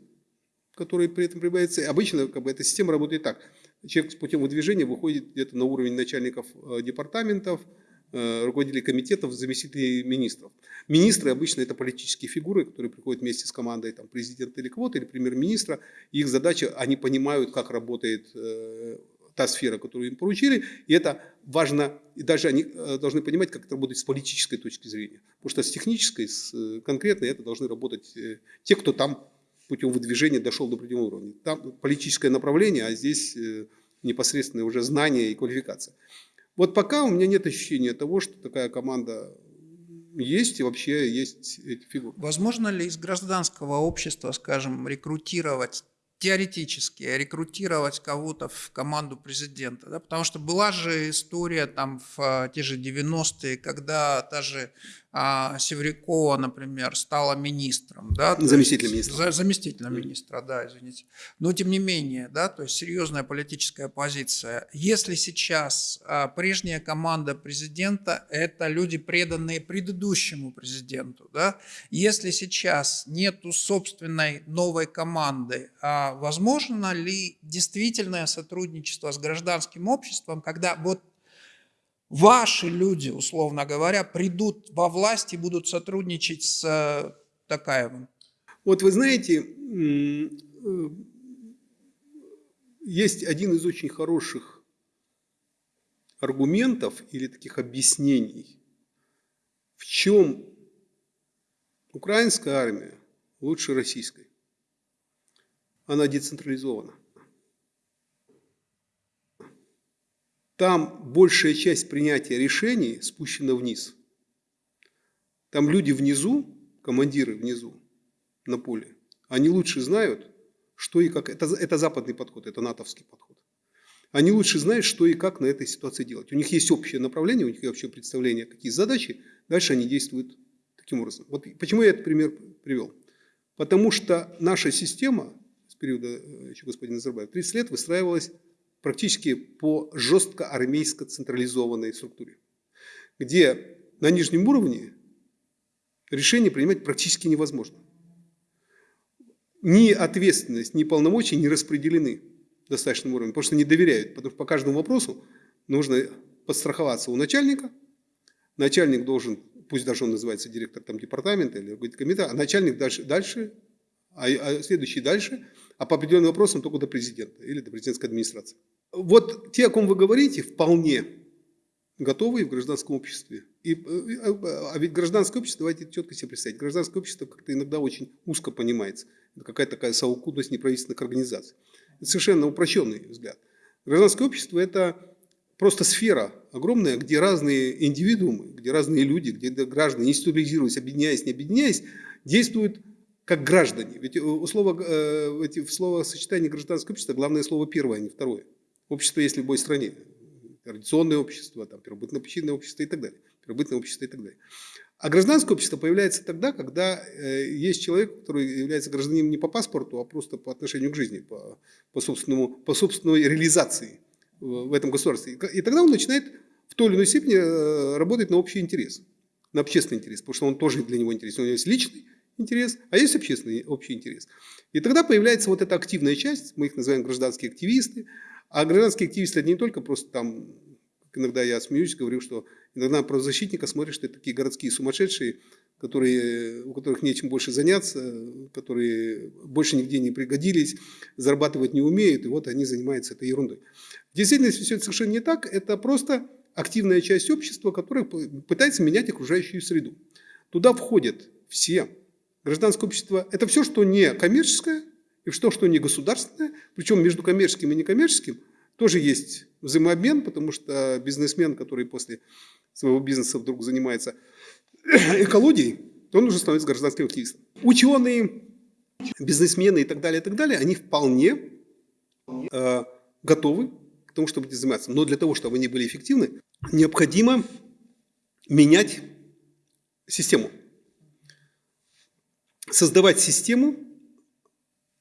который при этом прибавится. Обычно как бы, эта система работает так. Человек с путем выдвижения выходит где-то на уровень начальников э, департаментов, Э, руководителей комитетов, заместителей министров. Министры обычно это политические фигуры, которые приходят вместе с командой там, президента или кого-то, или премьер-министра. Их задача, они понимают, как работает э, та сфера, которую им поручили, и это важно, и даже они э, должны понимать, как это работает с политической точки зрения. Потому что с технической, с э, конкретной, это должны работать э, те, кто там путем выдвижения дошел до определенного уровня. Там политическое направление, а здесь непосредственное уже знание и квалификация. Вот пока у меня нет ощущения того, что такая команда есть и вообще есть эти фигуры. Возможно ли из гражданского общества, скажем, рекрутировать теоретически рекрутировать кого-то в команду президента, да, потому что была же история там в а, те же 90-е, когда та же а, Севрякова, например, стала министром, да, заместителем министра, за, заместителем министра, да, извините, но тем не менее, да, то есть серьезная политическая позиция. Если сейчас а, прежняя команда президента это люди преданные предыдущему президенту, да, если сейчас нету собственной новой команды, а возможно ли действительное сотрудничество с гражданским обществом, когда вот ваши люди, условно говоря, придут во власть и будут сотрудничать с э, Такаевым? Вот вы знаете, э, есть один из очень хороших аргументов или таких объяснений, в чем украинская армия лучше российской она децентрализована. Там большая часть принятия решений спущена вниз. Там люди внизу, командиры внизу на поле, они лучше знают, что и как. Это, это западный подход, это натовский подход. Они лучше знают, что и как на этой ситуации делать. У них есть общее направление, у них есть общее представление, какие задачи. Дальше они действуют таким образом. Вот почему я этот пример привел? Потому что наша система периода э, еще господина Назарбаева, 30 лет выстраивалась практически по жестко армейско централизованной структуре, где на нижнем уровне решение принимать практически невозможно. Ни ответственность, ни полномочия не распределены достаточным уровнем, потому что не доверяют, потому что по каждому вопросу нужно подстраховаться у начальника, начальник должен, пусть даже он называется директор там, департамента или комитета, а начальник дальше, дальше а, а следующий дальше, а по определенным вопросам только до президента или до президентской администрации. Вот те, о ком вы говорите, вполне готовы в гражданском обществе. И, а ведь гражданское общество, давайте четко себе представить, гражданское общество как-то иногда очень узко понимается. Это какая-то такая совокупность неправительственных организаций. Это совершенно упрощенный взгляд. Гражданское общество – это просто сфера огромная, где разные индивидуумы, где разные люди, где граждане, институализируясь, объединяясь, не объединяясь, действуют как граждане. Ведь у слова, э, в словосочетании гражданское общество главное слово первое, а не второе. Общество есть в любой стране. Традиционное общество, там, первобытно-причинное общество и так далее. Первобытное общество и так далее. А гражданское общество появляется тогда, когда э, есть человек, который является гражданином не по паспорту, а просто по отношению к жизни, по, по, собственному, по собственной реализации в, в этом государстве. И тогда он начинает в той или иной степени э, работать на общий интерес, на общественный интерес, потому что он тоже для него интересен. У него есть личный интерес, а есть общественный общий интерес. И тогда появляется вот эта активная часть, мы их называем гражданские активисты, а гражданские активисты это не только просто там, иногда я смеюсь, говорю, что иногда про защитника смотришь, что это такие городские сумасшедшие, которые, у которых нечем больше заняться, которые больше нигде не пригодились, зарабатывать не умеют, и вот они занимаются этой ерундой. В действительности все это совершенно не так, это просто активная часть общества, которая пытается менять окружающую среду. Туда входят все Гражданское общество – это все, что не коммерческое, и все, что не государственное. Причем между коммерческим и некоммерческим тоже есть взаимообмен, потому что бизнесмен, который после своего бизнеса вдруг занимается экологией, он уже становится гражданским активистом. Ученые, бизнесмены и так далее, и так далее, они вполне э, готовы к тому, чтобы этим заниматься. Но для того, чтобы они были эффективны, необходимо менять систему. Создавать систему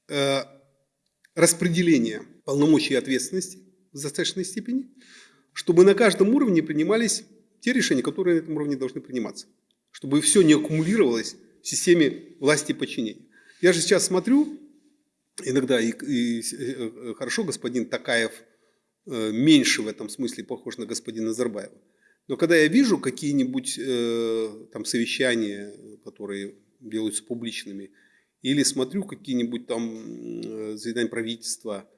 э, распределения полномочий и ответственности в достаточной степени, чтобы на каждом уровне принимались те решения, которые на этом уровне должны приниматься. Чтобы все не аккумулировалось в системе власти и подчинения. Я же сейчас смотрю, иногда и, и, э, хорошо господин Такаев э, меньше в этом смысле похож на господина Назарбаева. Но когда я вижу какие-нибудь э, там совещания, которые делаются публичными, или смотрю какие-нибудь там э, заседания правительства,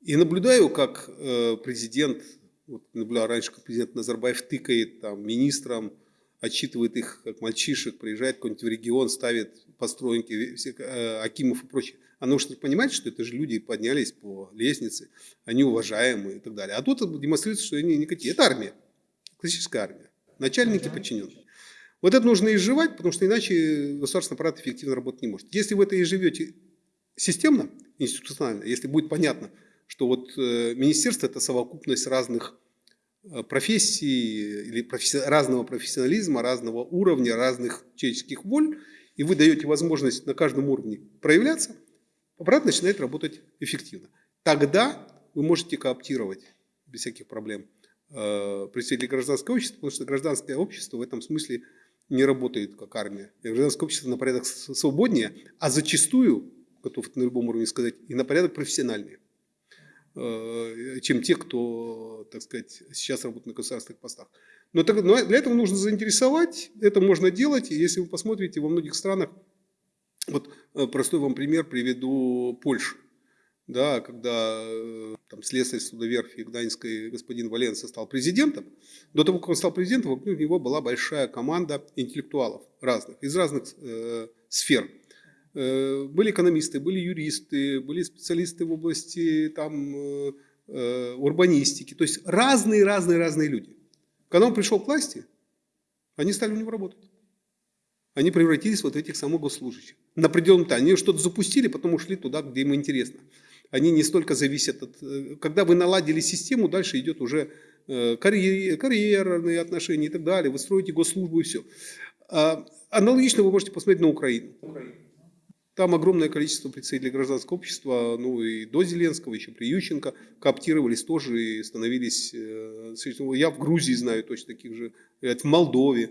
и наблюдаю, как э, президент, вот наблюдал раньше, как президент Назарбаев тыкает там министрам, отчитывает их как мальчишек, приезжает какой-нибудь в регион, ставит постройки, э, Акимов и прочее. А нужно понимать, что это же люди поднялись по лестнице, они уважаемые и так далее. А тут демонстрируется, что они никакие. Это армия, классическая армия, начальники подчиненные. Вот это нужно изживать, потому что иначе государственный аппарат эффективно работать не может. Если вы это изживете системно, институционально, если будет понятно, что вот э, министерство – это совокупность разных э, профессий или професси разного профессионализма, разного уровня, разных человеческих воль, и вы даете возможность на каждом уровне проявляться, аппарат начинает работать эффективно. Тогда вы можете кооптировать без всяких проблем э, представителей гражданского общества, потому что гражданское общество в этом смысле не работает как армия. Гражданское общество на порядок свободнее, а зачастую, готов на любом уровне сказать, и на порядок профессиональнее, э, чем те, кто, так сказать, сейчас работает на государственных постах. Но, для этого нужно заинтересовать, это можно делать. И если вы посмотрите, во многих странах, вот э, простой вам пример приведу Польшу. Да, когда э, там, следствие судоверфи Гданьской господин Валенса стал президентом, до того, как он стал президентом, вокруг него была большая команда интеллектуалов разных, из разных э, сфер. Э, были экономисты, были юристы, были специалисты в области там, э, э урбанистики, то есть разные-разные-разные люди. Когда он пришел к власти, они стали у него работать. Они превратились вот в этих самых госслужащих. На определенном этапе. Они что-то запустили, потом ушли туда, где им интересно. Они не столько зависят от... Э, когда вы наладили систему, дальше идет уже э, карьер, карьерные отношения и так далее. Вы строите госслужбу и все. А, аналогично вы можете посмотреть на Украину. Там огромное количество представителей гражданского общества, ну и до Зеленского, еще при Ющенко, кооптировались тоже и становились, э, я в Грузии знаю точно таких же, в Молдове.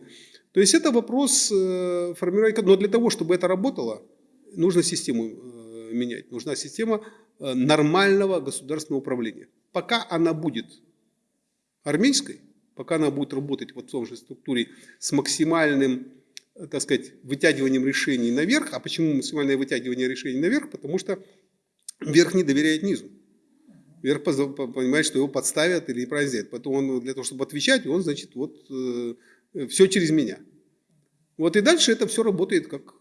То есть это вопрос формирования, но для того, чтобы это работало, нужно систему менять, нужна система нормального государственного управления. Пока она будет армейской, пока она будет работать вот в том же структуре с максимальным так сказать, вытягиванием решений наверх. А почему максимальное вытягивание решений наверх? Потому что верх не доверяет низу. Верх понимает, что его подставят или неправильно. Поэтому он для того, чтобы отвечать, он, значит, вот э, все через меня. Вот и дальше это все работает как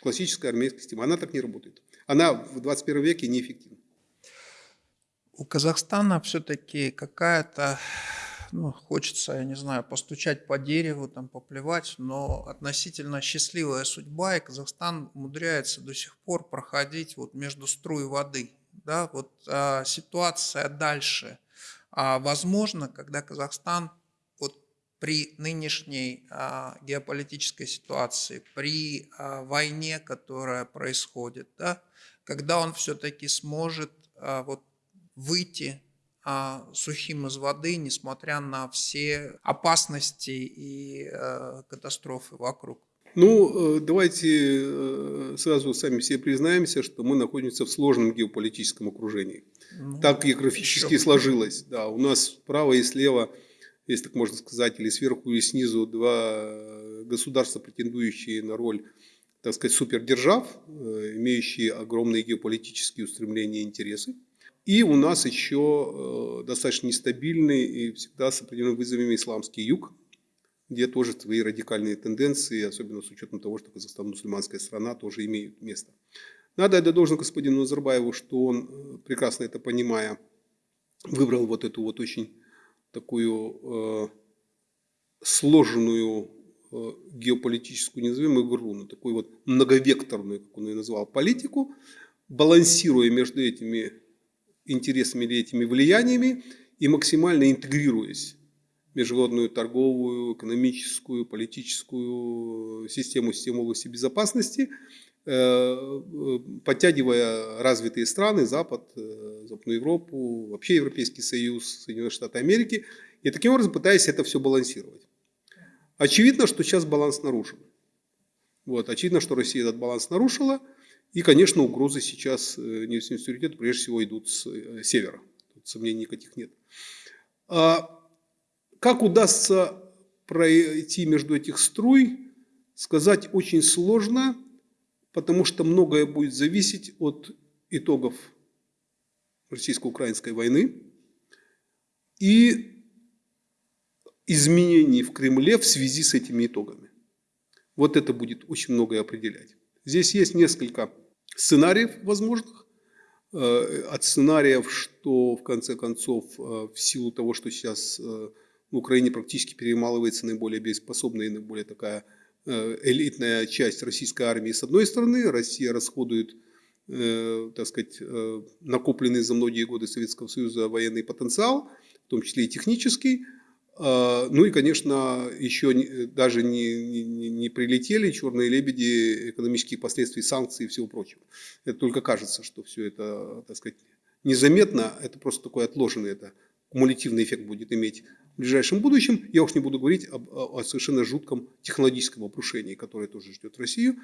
классическая армейская система. Она так не работает. Она в 21 веке неэффективна. У Казахстана все-таки какая-то ну, хочется, я не знаю, постучать по дереву, там, поплевать, но относительно счастливая судьба, и Казахстан умудряется до сих пор проходить вот между струй воды. Да, вот а, ситуация дальше а, возможно, когда Казахстан вот при нынешней а, геополитической ситуации, при а, войне, которая происходит, да, когда он все-таки сможет а, вот выйти а, сухим из воды, несмотря на все опасности и э, катастрофы вокруг? Ну, э, давайте э, сразу сами себе признаемся, что мы находимся в сложном геополитическом окружении. Ну, так географически сложилось. Да, у нас справа и слева, если так можно сказать, или сверху и снизу два государства, претендующие на роль, так сказать, супердержав, имеющие огромные геополитические устремления и интересы. И у нас еще э, достаточно нестабильный и всегда с определенными вызовами исламский юг, где тоже свои радикальные тенденции, особенно с учетом того, что Казахстан мусульманская страна, тоже имеют место. Надо отдать должное господину Назарбаеву, что он, э, прекрасно это понимая, выбрал вот эту вот очень такую э, сложную э, геополитическую, не назовем игру, но такую вот многовекторную, как он ее назвал, политику, балансируя между этими интересами или этими влияниями и максимально интегрируясь в международную торговую, экономическую, политическую систему, систему области безопасности, э, подтягивая развитые страны, Запад, Западную Европу, вообще Европейский Союз, Соединенные Штаты Америки, и таким образом пытаясь это все балансировать. Очевидно, что сейчас баланс нарушен. Вот, очевидно, что Россия этот баланс нарушила. И, конечно, угрозы сейчас э, нефтяного суверенитета прежде всего идут с э, севера. Тут сомнений никаких нет. А как удастся пройти между этих струй, сказать очень сложно, потому что многое будет зависеть от итогов российско-украинской войны и изменений в Кремле в связи с этими итогами. Вот это будет очень многое определять. Здесь есть несколько сценариев возможных. Э, от сценариев, что в конце концов, э, в силу того, что сейчас э, в Украине практически перемалывается наиболее боеспособная и наиболее такая элитная часть российской армии с одной стороны, Россия расходует, так сказать, накопленный за многие годы Советского Союза военный потенциал, в том числе и технический, ну и, конечно, еще даже не, не, не прилетели черные лебеди экономических последствий санкций и всего прочего. Это только кажется, что все это, так сказать, незаметно, это просто такой отложенный, это кумулятивный эффект будет иметь в ближайшем будущем. Я уж не буду говорить об, о совершенно жутком технологическом обрушении, которое тоже ждет Россию.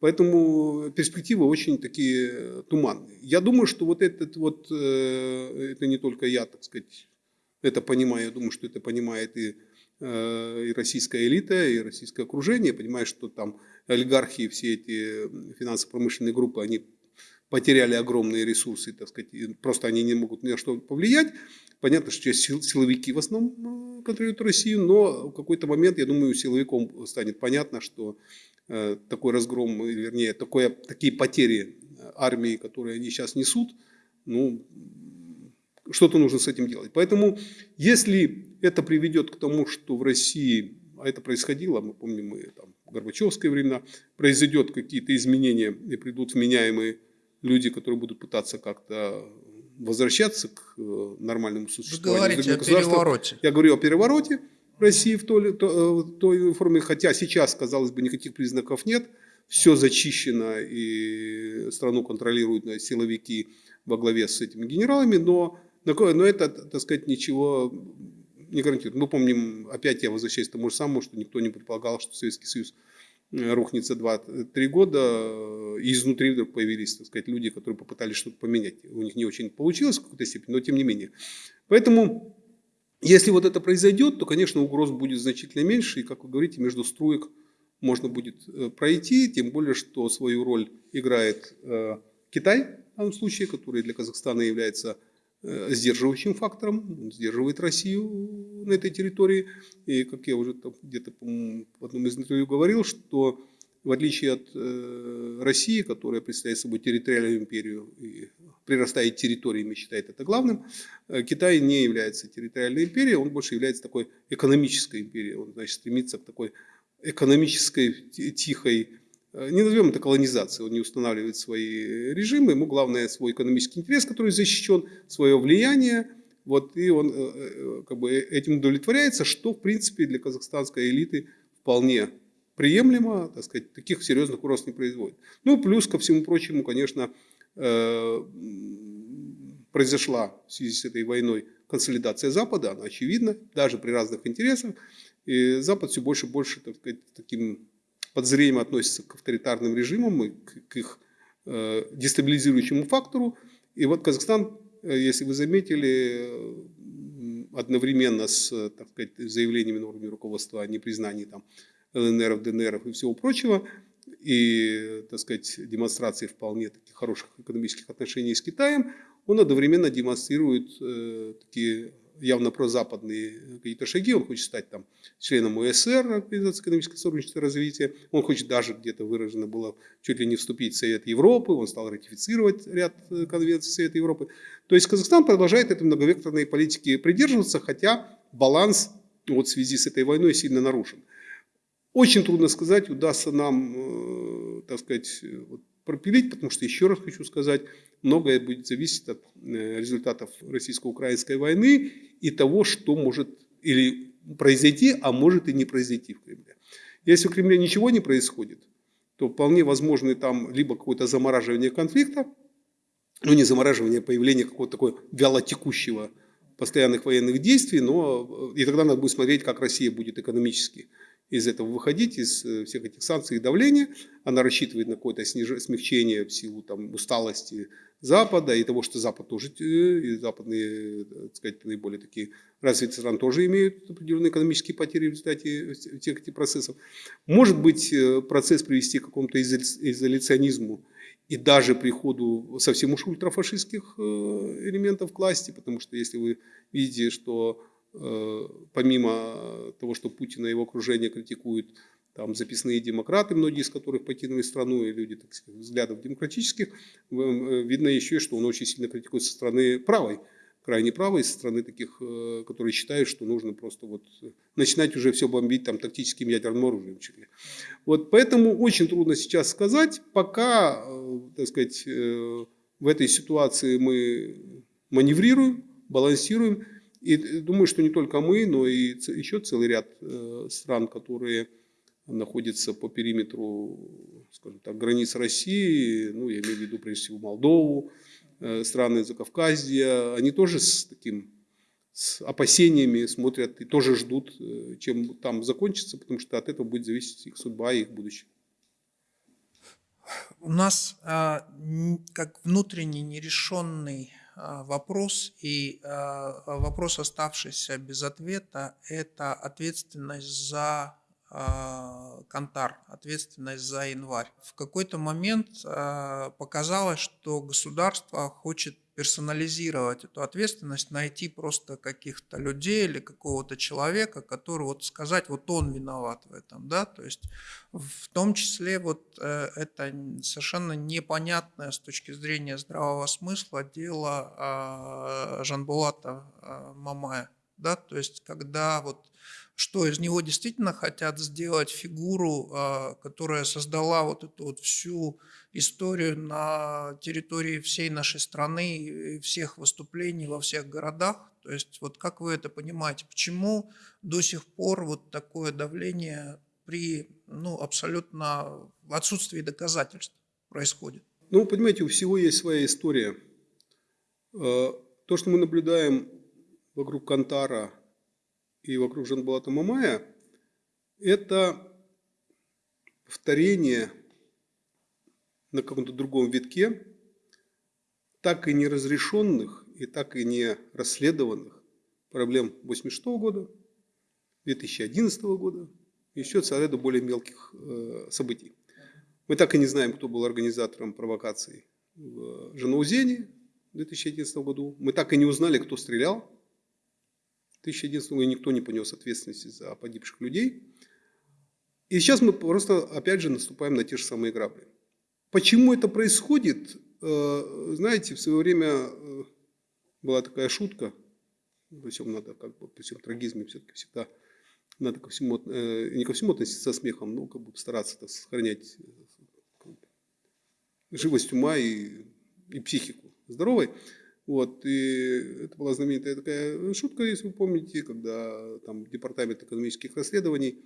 Поэтому перспективы очень такие туманные. Я думаю, что вот этот вот, э, это не только я, так сказать, это понимаю, я думаю, что это понимает и, э, и российская элита, и российское окружение, понимает, что там олигархи, все эти финансово-промышленные группы, они потеряли огромные ресурсы, так сказать, просто они не могут ни на что повлиять. Понятно, что сейчас силовики в основном э, контролируют Россию, но в какой-то момент, я думаю, силовиком станет понятно, что э, такой разгром, вернее, такое, такие потери армии, которые они сейчас несут, ну, что-то нужно с этим делать. Поэтому, если это приведет к тому, что в России, а это происходило, мы помним, мы там, в Горбачевское времена, произойдет какие-то изменения и придут вменяемые люди, которые будут пытаться как-то возвращаться к э, нормальному существованию. Вы говорите о перевороте. Я говорю о перевороте в России в той, то, э, той форме, хотя сейчас, казалось бы, никаких признаков нет, все зачищено и страну контролируют силовики во главе с этими генералами, но но это, так сказать, ничего не гарантирует. Мы помним, опять я возвращаюсь к тому же самому, что никто не предполагал, что Советский Союз э, рухнет за 2-3 года, э, и изнутри вдруг появились, так сказать, люди, которые попытались что-то поменять. У них не очень получилось в какой-то степени, но тем не менее. Поэтому, если вот это произойдет, то, конечно, угроз будет значительно меньше, и, как вы говорите, между струек можно будет э, пройти, тем более, что свою роль играет Китай, в данном случае, который для Казахстана является сдерживающим фактором, сдерживает Россию на этой территории. И, как я уже где-то в одном из интервью говорил, что в отличие от э, России, которая представляет собой территориальную империю и прирастает территориями, считает это главным, э, Китай не является территориальной империей, он больше является такой экономической империей. Он значит, стремится к такой экономической, тихой Э, не назовем это колонизацией, он не устанавливает свои режимы, ему главное свой экономический интерес, который защищен, свое влияние, вот, и он э, э, как бы этим удовлетворяется, что в принципе для казахстанской элиты вполне приемлемо, так сказать, таких серьезных угроз не производит. Ну, плюс ко всему прочему, конечно, произошла в связи с этой войной консолидация Запада, она очевидна, даже при разных интересах, и Запад все больше и больше, так сказать, таким подозрением относятся к авторитарным режимам и к, к их э, дестабилизирующему фактору. И вот Казахстан, э, если вы заметили, э, одновременно с так сказать, заявлениями на уровне руководства о непризнании там, ЛНР, ДНР и всего прочего, и так сказать, демонстрации вполне таких хороших экономических отношений с Китаем, он одновременно демонстрирует э, такие явно прозападные какие-то шаги, он хочет стать там членом УСР, Организации экономического сотрудничества и развития, он хочет даже где-то выражено было чуть ли не вступить в Совет Европы, он стал ратифицировать ряд э, конвенций Совета Европы. То есть Казахстан продолжает этой многовекторной политики придерживаться, хотя баланс вот в связи с этой войной сильно нарушен. Очень трудно сказать, удастся нам, э, так сказать, пропилить, потому что, еще раз хочу сказать, многое будет зависеть от э, результатов российско-украинской войны и того, что может или произойти, а может и не произойти в Кремле. Если в Кремле ничего не происходит, то вполне возможно там либо какое-то замораживание конфликта, ну не замораживание, а появление какого-то такого вялотекущего постоянных военных действий, но и тогда надо будет смотреть, как Россия будет экономически из этого выходить, из э, всех этих санкций и давления. Она рассчитывает на какое-то смягчение в силу там, усталости Запада и того, что Запад тоже, э, и западные, так сказать, наиболее такие развитые страны тоже имеют определенные экономические потери в результате всех этих процессов. Может быть, э, процесс привести к какому-то изоляционизму и даже приходу совсем уж ультрафашистских элементов к власти, потому что если вы видите, что Э, помимо того, что Путина и его окружение критикуют, там записные демократы, многие из которых покинули страну, и люди, так сказать, взглядов демократических, э, видно еще, что он очень сильно критикует со стороны правой, крайне правой, со стороны таких, э, которые считают, что нужно просто вот начинать уже все бомбить там тактическим ядерным оружием. Вот поэтому очень трудно сейчас сказать, пока, так сказать, в этой ситуации мы маневрируем, балансируем, и думаю, что не только мы, но и еще целый ряд э, стран, которые находятся по периметру, скажем так, границ России, ну, я имею в виду прежде всего Молдову, э, страны Закавказья, они тоже с таким с опасениями смотрят и тоже ждут, э, чем там закончится, потому что от этого будет зависеть их судьба и их будущее. У нас а, как внутренний нерешенный вопрос, и а, вопрос, оставшийся без ответа, это ответственность за а, Кантар, ответственность за январь. В какой-то момент показалось, что государство хочет персонализировать эту ответственность, найти просто каких-то людей или какого-то человека, который вот сказать, вот он виноват в этом, да, то есть в том числе вот э, это совершенно непонятное с точки зрения здравого смысла дело э, Жанбулата э, Мамая, да, то есть когда вот что из него действительно хотят сделать фигуру, а, которая создала вот эту вот всю историю на территории всей нашей страны, всех выступлений во всех городах. То есть вот как вы это понимаете, почему до сих пор вот такое давление при ну, абсолютно отсутствии доказательств происходит? Ну, понимаете, у всего есть своя история. Э, то, что мы наблюдаем вокруг Кантара, и вокруг Жанбалата Мамая, это повторение на каком-то другом витке так и не разрешенных и так и не расследованных проблем 1986 года, 2011 года, еще целый ряда более мелких э, событий. Мы так и не знаем, кто был организатором провокаций в Жанаузене в 2011 году. Мы так и не узнали, кто стрелял 2011 году никто не понес ответственности за погибших людей. И сейчас мы просто опять же наступаем на те же самые грабли. Почему это происходит? Э, знаете, в свое время э, была такая шутка, во всем надо, как бы, при всем трагизме все-таки всегда надо ко всему, э, не ко всему относиться со смехом, но как бы стараться так, сохранять живость ума и, и психику здоровой. Вот, и это была знаменитая такая шутка, если вы помните, когда там Департамент экономических расследований,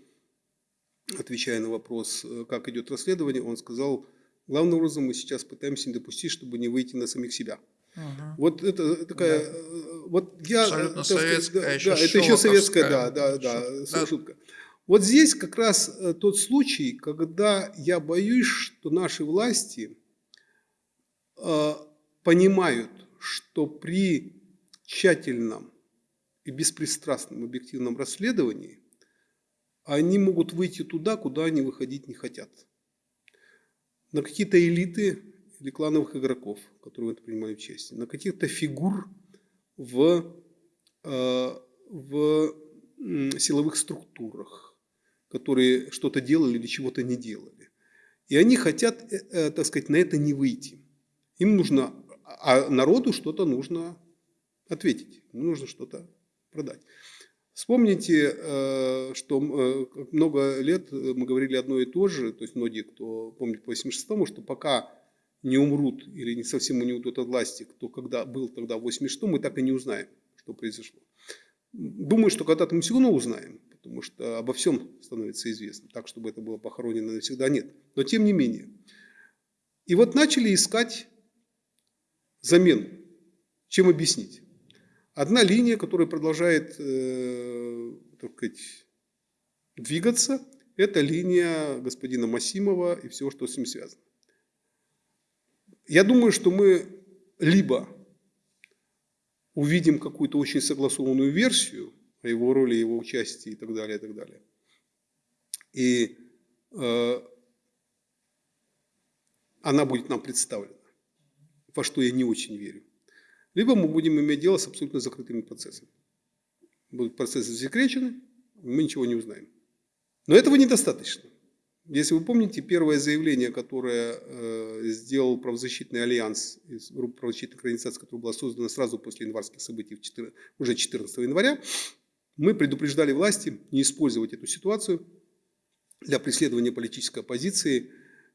отвечая на вопрос, э, как идет расследование, он сказал, главным образом мы сейчас пытаемся не допустить, чтобы не выйти на самих себя. Угу. Вот это такая, да. Э, вот я, Абсолютно советская, да, еще да, это еще советская, да, да, да, шутка. шутка. Вот здесь как раз э, тот случай, когда я боюсь, что наши власти э, понимают, что при тщательном и беспристрастном объективном расследовании они могут выйти туда, куда они выходить не хотят. На какие-то элиты или клановых игроков, которые в это принимали участие, на каких-то фигур в, э, в силовых структурах, которые что-то делали или чего-то не делали. И они хотят, э, э, так сказать, на это не выйти. Им нужно а народу что-то нужно ответить, нужно что-то продать. Вспомните, э, что э, много лет мы говорили одно и то же, то есть многие, кто помнит по 86-му, что пока не умрут или не совсем не уйдут от власти, кто когда был тогда в 86-м, мы так и не узнаем, что произошло. Думаю, что когда-то мы все равно узнаем, потому что обо всем становится известно. Так, чтобы это было похоронено навсегда, нет. Но тем не менее. И вот начали искать замену. Чем объяснить? Одна линия, которая продолжает э, так сказать, двигаться, это линия господина Масимова и всего, что с ним связано. Я думаю, что мы либо увидим какую-то очень согласованную версию о его роли, его участии и так далее, и так далее. И э, она будет нам представлена, во что я не очень верю либо мы будем иметь дело с абсолютно закрытыми процессами. Будут процессы засекречены, мы ничего не узнаем. Но этого недостаточно. Если вы помните, первое заявление, которое э, сделал правозащитный альянс из группы правозащитных организаций, которая была создана сразу после январских событий, 14, уже 14 января, мы предупреждали власти не использовать эту ситуацию для преследования политической оппозиции,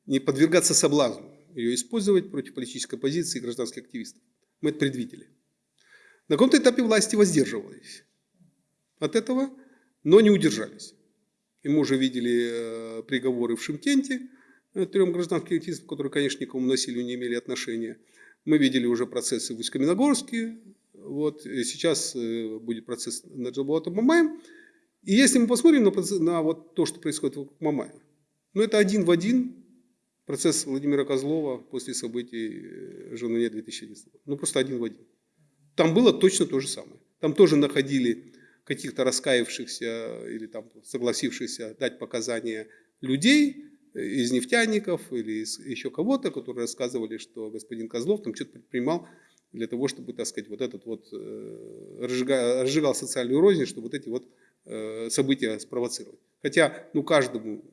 не подвергаться соблазну ее использовать против политической оппозиции и гражданских активистов. Мы это предвидели. На каком-то этапе власти воздерживались от этого, но не удержались. И мы уже видели э, приговоры в Шимкенте э, трем гражданским активистам, которые, конечно, никому насилию не имели отношения. Мы видели уже процессы в Усть-Каменогорске. Вот. Сейчас э, будет процесс на Джалбуатом Мамаем. И если мы посмотрим на, на вот то, что происходит в Мамае, ну это один в один процесс Владимира Козлова после событий э, Женуне 2011 года. Ну, просто один в один. Там было точно то же самое. Там тоже находили каких-то раскаявшихся или там согласившихся дать показания людей э, из нефтяников или из еще кого-то, которые рассказывали, что господин Козлов там что-то предпринимал для того, чтобы, так сказать, вот этот вот э, разжигал, разжигал социальную рознь, чтобы вот эти вот события спровоцировать. Хотя, ну, каждому,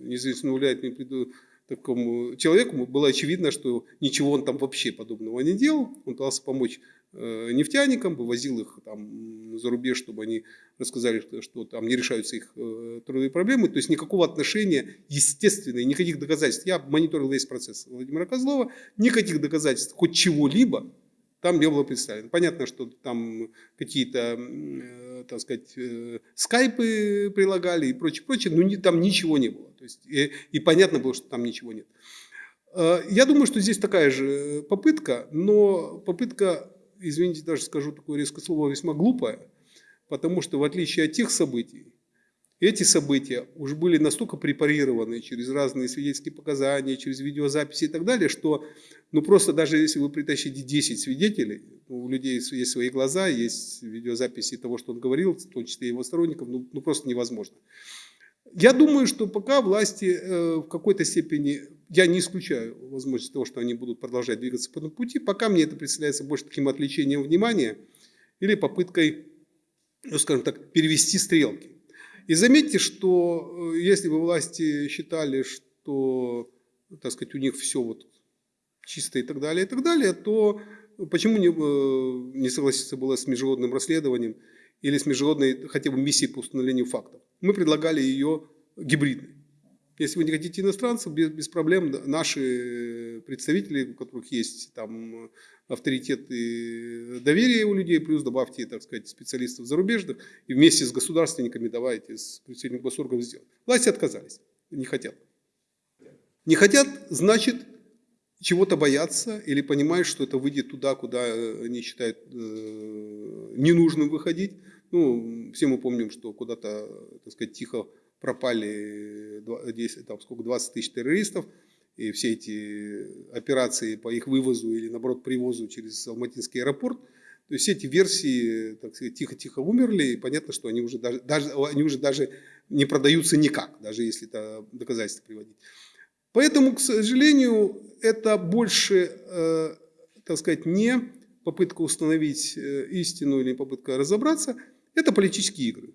неизвестно, уляет, не приду, такому человеку было очевидно, что ничего он там вообще подобного не делал. Он пытался помочь э, нефтяникам, вывозил их там за рубеж, чтобы они рассказали, что, что там не решаются их э, трудовые проблемы. То есть никакого отношения, естественно, никаких доказательств. Я мониторил весь процесс Владимира Козлова, никаких доказательств хоть чего-либо там не было представлено. Понятно, что там какие-то, э, так сказать, э, скайпы прилагали и прочее, прочее, но не, там ничего не было. То есть, и, и понятно было, что там ничего нет. Э, я думаю, что здесь такая же попытка, но попытка, извините, даже скажу такое резкое слово, весьма глупая, потому что в отличие от тех событий, эти события уже были настолько препарированы через разные свидетельские показания, через видеозаписи и так далее, что ну просто даже если вы притащите 10 свидетелей, ну, у людей есть свои глаза, есть видеозаписи того, что он говорил, в том числе его сторонников, ну, ну просто невозможно. Я думаю, что пока власти э, в какой-то степени, я не исключаю возможность того, что они будут продолжать двигаться по этому пути, пока мне это представляется больше таким отвлечением внимания или попыткой, ну, скажем так, перевести стрелки. И заметьте, что э, если бы власти считали, что, так сказать, у них все вот чисто и так далее, и так далее, то почему не, э, не согласиться было с международным расследованием или с международной хотя бы миссией по установлению фактов? Мы предлагали ее гибридной. Если вы не хотите иностранцев, без, без проблем наши представители, у которых есть там авторитет и доверие у людей, плюс добавьте, так сказать, специалистов зарубежных, и вместе с государственниками давайте, с представителями госорганов сделать. Власти отказались, не хотят. Не хотят, значит, чего-то боятся или понимают, что это выйдет туда, куда они считают э, ненужным выходить. Ну, все мы помним, что куда-то, так сказать, тихо пропали 10, там, сколько, 20 тысяч террористов, и все эти операции по их вывозу или, наоборот, привозу через Алматинский аэропорт, то есть все эти версии, так сказать, тихо-тихо умерли, и понятно, что они уже даже, даже, они уже даже не продаются никак, даже если это доказательства приводить. Поэтому, к сожалению, это больше, э, так сказать, не попытка установить э, истину или попытка разобраться, это политические игры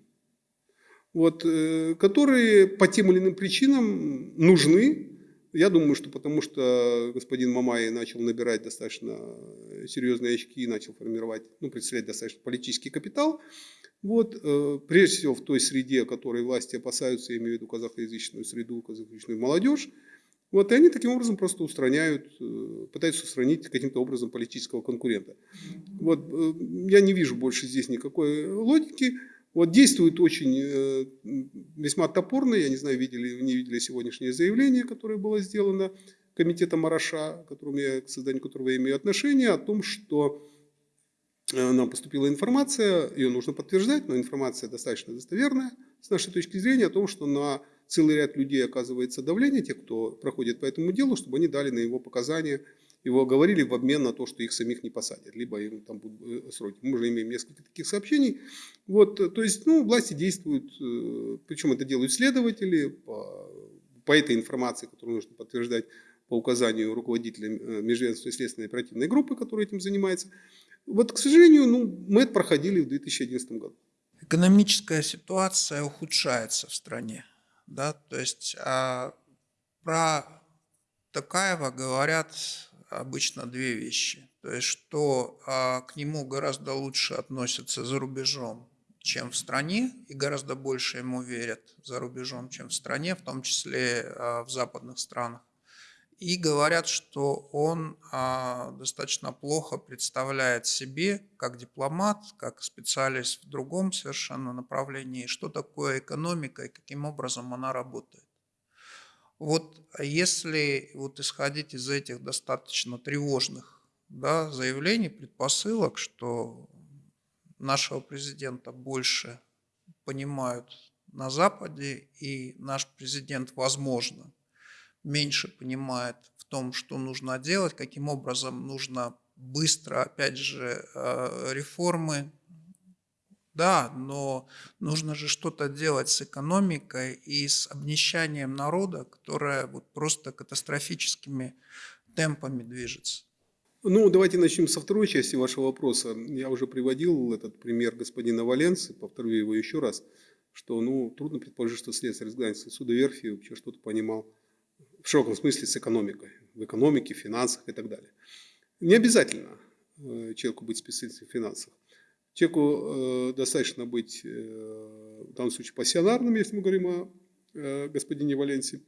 вот, э, которые по тем или иным причинам нужны. Я думаю, что потому что господин Мамай начал набирать достаточно серьезные очки и начал формировать, ну, представлять достаточно политический капитал. Вот, э, прежде всего в той среде, которой власти опасаются, я имею в виду казахоязычную среду, казахоязычную молодежь, вот, и они таким образом просто устраняют, э, пытаются устранить каким-то образом политического конкурента. Вот, э, я не вижу больше здесь никакой логики. Вот действует очень э, весьма топорно, я не знаю, видели, не видели сегодняшнее заявление, которое было сделано комитетом Мараша, которому я, к созданию которого я имею отношение, о том, что нам поступила информация, ее нужно подтверждать, но информация достаточно достоверная с нашей точки зрения о том, что на целый ряд людей оказывается давление, те, кто проходит по этому делу, чтобы они дали на его показания, его оговорили в обмен на то, что их самих не посадят, либо им там будут э, сроки. Мы уже имеем несколько таких сообщений. Вот, э, то есть, ну, власти действуют, э, причем это делают следователи по, по этой информации, которую нужно подтверждать по указанию руководителя Межведомственной следственной оперативной группы, которая этим занимается. Вот, к сожалению, ну, мы это проходили в 2011 году. Экономическая ситуация ухудшается в стране. Да? То есть а, про Такаева говорят обычно две вещи. То есть, что а, к нему гораздо лучше относятся за рубежом, чем в стране, и гораздо больше ему верят за рубежом, чем в стране, в том числе а, в западных странах. И говорят, что он а, достаточно плохо представляет себе, как дипломат, как специалист в другом совершенно направлении, что такое экономика и каким образом она работает. Вот если вот исходить из этих достаточно тревожных да, заявлений, предпосылок, что нашего президента больше понимают на Западе, и наш президент, возможно, меньше понимает в том, что нужно делать, каким образом нужно быстро, опять же, э, реформы. Да, но нужно же что-то делать с экономикой и с обнищанием народа, которое вот просто катастрофическими темпами движется. Ну, давайте начнем со второй части вашего вопроса. Я уже приводил этот пример господина Валенцы, повторю его еще раз, что ну, трудно предположить, что следствие разгнается суда верфи вообще что-то понимал в широком смысле с экономикой, в экономике, в финансах и так далее. Не обязательно э, человеку быть специалистом в финансах. Человеку э, достаточно быть, э, в данном случае, пассионарным, если мы говорим о господине Валенсии,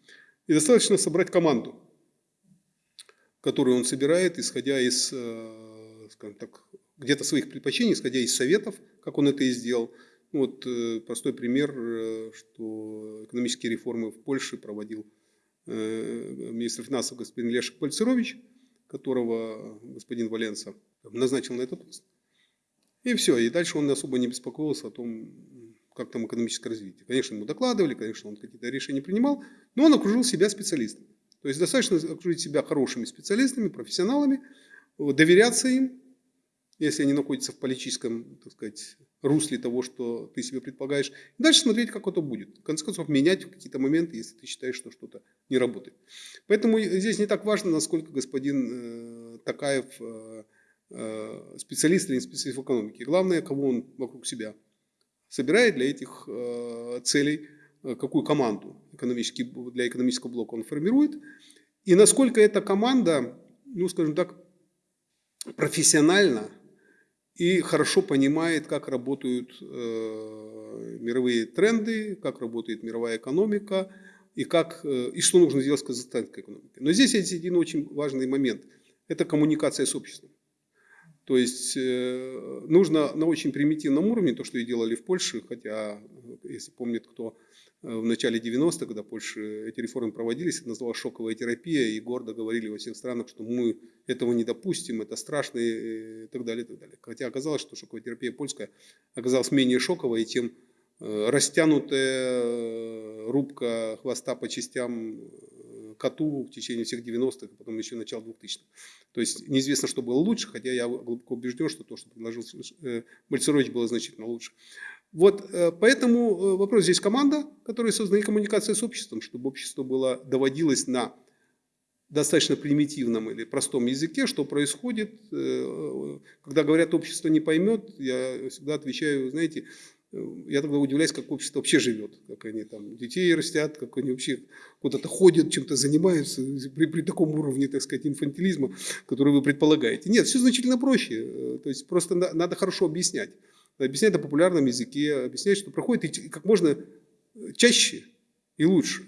и достаточно собрать команду, которую он собирает, исходя из, скажем так, где-то своих предпочтений, исходя из советов, как он это и сделал. Ну, вот простой пример, что экономические реформы в Польше проводил Э, министр финансов господин Лешек Пальцерович, которого господин Валенца назначил на этот пост. И все, и дальше он особо не беспокоился о том, как там экономическое развитие. Конечно, ему докладывали, конечно, он какие-то решения принимал, но он окружил себя специалистами. То есть достаточно окружить себя хорошими специалистами, профессионалами, доверяться им, если они находятся в политическом, так сказать, русле того, что ты себе предполагаешь. И дальше смотреть, как это будет. В конце концов, менять какие-то моменты, если ты считаешь, что что-то не работает. Поэтому здесь не так важно, насколько господин э, Такаев э, э, специалист или не специалист в экономике. Главное, кого он вокруг себя собирает для этих э, целей, э, какую команду экономический, для экономического блока он формирует. И насколько эта команда, ну, скажем так, профессионально и хорошо понимает, как работают э, мировые тренды, как работает мировая экономика и, как, э, и что нужно сделать с казахстанской экономикой. Но здесь есть один очень важный момент – это коммуникация с обществом. То есть э, нужно на очень примитивном уровне, то, что и делали в Польше, хотя, если помнит кто, Э, в начале 90-х, когда Польше эти реформы проводились, это называлось шоковая терапия, и гордо говорили во всех странах, что мы этого не допустим, это страшно и так далее. И так далее. Хотя оказалось, что шоковая терапия польская оказалась менее шоковой, чем э, растянутая э, рубка хвоста по частям коту в течение всех 90-х, а потом еще начало 2000-х. То есть неизвестно, что было лучше, хотя я глубоко убежден, что то, что предложил Мальцерович, было значительно лучше. Вот э, поэтому э, вопрос здесь команда, которая создана и коммуникация с обществом, чтобы общество было, доводилось на достаточно примитивном или простом языке, что происходит. Э, когда говорят, общество не поймет, я всегда отвечаю, знаете, я тогда удивляюсь, как общество вообще живет, как они там детей растят, как они вообще куда-то ходят, чем-то занимаются при, при таком уровне, так сказать, инфантилизма, который вы предполагаете. Нет, все значительно проще. То есть просто надо хорошо объяснять. объяснять на популярном языке, объяснять, что проходит и как можно чаще и лучше.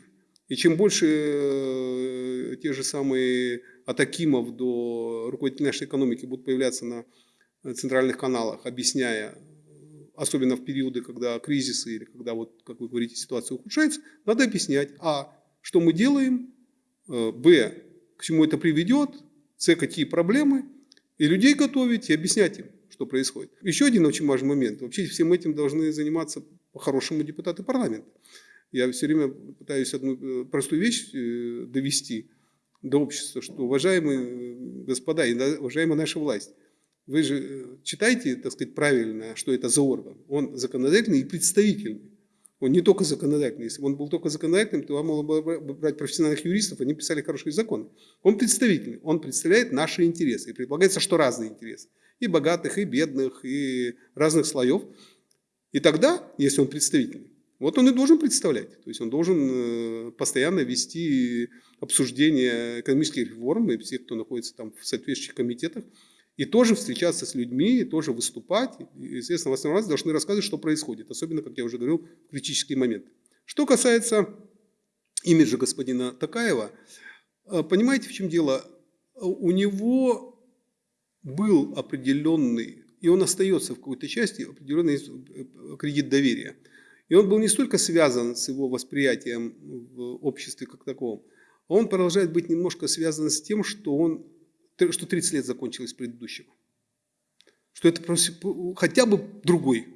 И чем больше э, те же самые от Акимов до руководителей нашей экономики будут появляться на центральных каналах, объясняя, особенно в периоды, когда кризисы или когда, вот, как вы говорите, ситуация ухудшается, надо объяснять, а, что мы делаем, э, б, к чему это приведет, с, какие проблемы, и людей готовить, и объяснять им, что происходит. Еще один очень важный момент. Вообще всем этим должны заниматься по-хорошему депутаты парламента. Я все время пытаюсь одну э, простую вещь э, довести до общества, что, уважаемые господа и уважаемая наша власть, вы же читаете, так сказать, правильно, что это за орган. Он законодательный и представительный. Он не только законодательный. Если бы он был только законодательным, то вам было бы брать профессиональных юристов, они писали хорошие законы. Он представительный, он представляет наши интересы. И предполагается, что разные интересы. И богатых, и бедных, и разных слоев. И тогда, если он представительный, вот он и должен представлять. То есть он должен э, постоянно вести обсуждение экономических реформ, и все, кто находится там в соответствующих комитетах, и тоже встречаться с людьми, и тоже выступать. И, естественно, в основном раз должны рассказывать, что происходит, особенно, как я уже говорил, в критические моменты. Что касается имиджа господина Такаева, э, понимаете, в чем дело? У него был определенный, и он остается в какой-то части, определенный э, кредит доверия. И он был не столько связан с его восприятием в обществе как таковом, он продолжает быть немножко связан с тем, что он что 30 лет закончилось предыдущего. Что это хотя бы другой.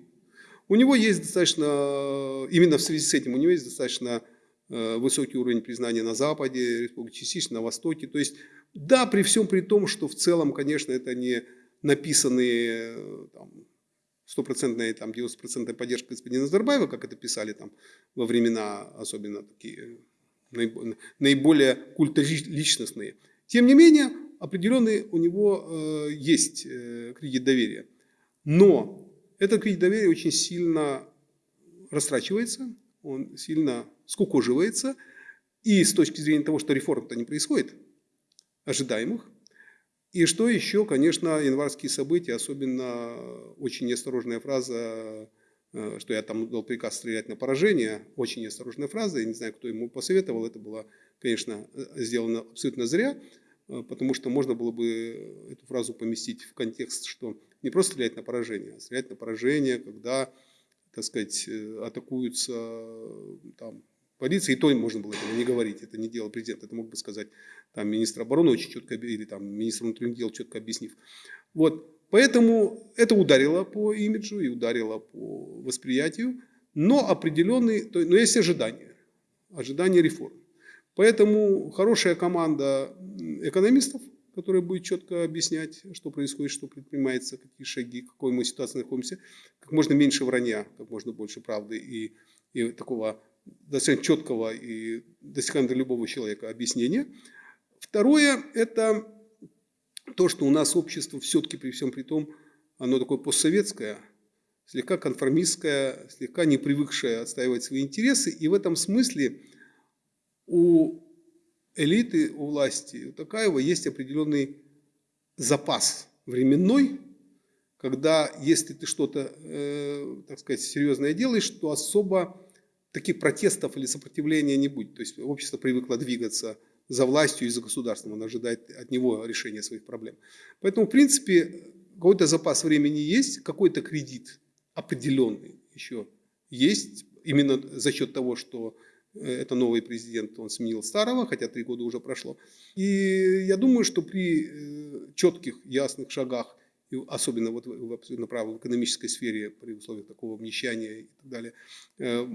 У него есть достаточно, именно в связи с этим, у него есть достаточно э, высокий уровень признания на Западе, частично на Востоке. То есть, да, при всем при том, что в целом, конечно, это не написанные э, стопроцентная, там, 90% поддержка господина Назарбаева, как это писали там во времена, особенно такие наиболее культоличностные. Тем не менее, определенный у него э, есть э, кредит доверия. Но этот кредит доверия очень сильно растрачивается, он сильно скукоживается. И с точки зрения того, что реформ-то не происходит, ожидаемых, и что еще, конечно, январские события, особенно очень неосторожная фраза, э, что я там дал приказ стрелять на поражение, очень неосторожная фраза, я не знаю, кто ему посоветовал, это было, конечно, сделано абсолютно зря, Э, потому что можно было бы эту фразу поместить в контекст, что не просто стрелять на поражение, а стрелять на поражение, когда, так сказать, э, атакуются э, там, полиция, и то можно было этого не говорить, это не делал президент, это мог бы сказать там, министр обороны очень четко, или там, министр внутренних дел четко объяснив. Вот. Поэтому это ударило по имиджу и ударило по восприятию, но определенный, то, но есть ожидания, ожидания реформ. Поэтому хорошая команда экономистов, которая будет четко объяснять, что происходит, что предпринимается, какие шаги, в какой мы ситуации находимся, как можно меньше вранья, как можно больше правды и, и такого достаточно четкого и достигаемого для любого человека объяснения. Второе – это то, что у нас общество все-таки при всем при том, оно такое постсоветское, слегка конформистское, слегка не привыкшее отстаивать свои интересы. И в этом смысле у элиты, у власти, у Такаева есть определенный запас временной, когда если ты что-то, э, так сказать, серьезное делаешь, то особо таких протестов или сопротивления не будет. То есть общество привыкло двигаться за властью и за государством, оно ожидает от него решения своих проблем. Поэтому, в принципе, какой-то запас времени есть, какой-то кредит определенный еще есть, именно за счет того, что это новый президент, он сменил старого, хотя три года уже прошло. И я думаю, что при э, четких, ясных шагах, особенно вот в абсолютно правой в экономической сфере, при условиях такого обнищания и так далее, э,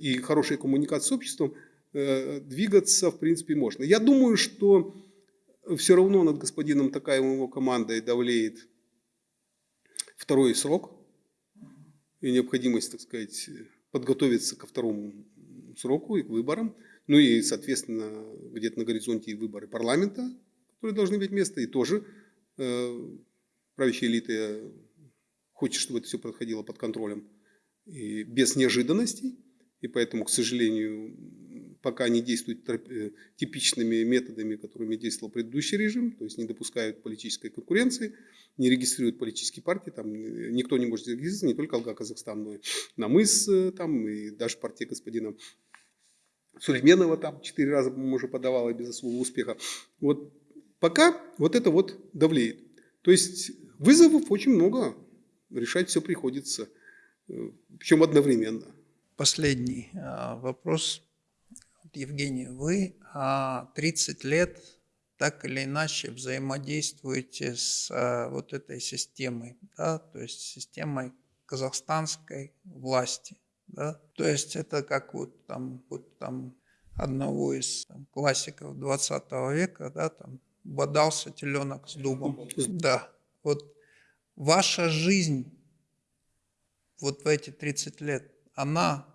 и хорошей коммуникации с обществом, двигаться, в принципе, можно. Я думаю, что все равно над господином Такаевым его командой давлеет второй срок и необходимость, так сказать, подготовиться ко второму сроку и к выборам. Ну и, соответственно, где-то на горизонте и выборы парламента, которые должны иметь место. И тоже э, правящая элита хочет, чтобы это все происходило под контролем и без неожиданностей. И поэтому, к сожалению, пока не действуют э, типичными методами, которыми действовал предыдущий режим, то есть не допускают политической конкуренции, не регистрируют политические партии, там э, никто не может зарегистрироваться, не только Алга Казахстан, но и Намыс, э, там, и даже партия господина Сулейменова там четыре раза, по-моему, уже подавала без особого успеха. Вот пока вот это вот давлеет. То есть вызовов очень много, решать все приходится, э, причем одновременно. Последний а, вопрос. Евгений, вы а, 30 лет так или иначе взаимодействуете с а, вот этой системой, да, то есть системой казахстанской власти. Да? То есть это как вот там, вот там одного из там, классиков 20 века, да, там бодался теленок с дубом. Да, вот ваша жизнь вот в эти 30 лет, она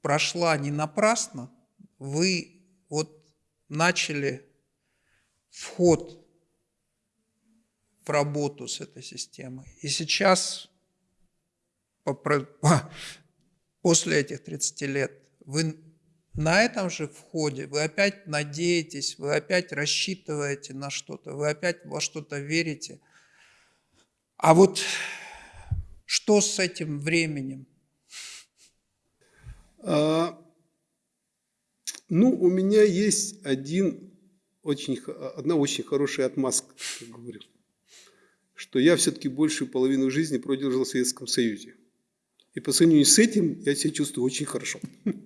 прошла не напрасно, вы вот начали вход в работу с этой системой. И сейчас, по по- после этих 30 лет, вы на этом же входе, вы опять надеетесь, вы опять рассчитываете на что-то, вы опять во что-то верите. А вот что с этим временем? А, ну, у меня есть один очень, одна очень хорошая отмазка, как говорю, что я все-таки большую половину жизни прожил в Советском Союзе. И по сравнению с этим я себя чувствую очень хорошо.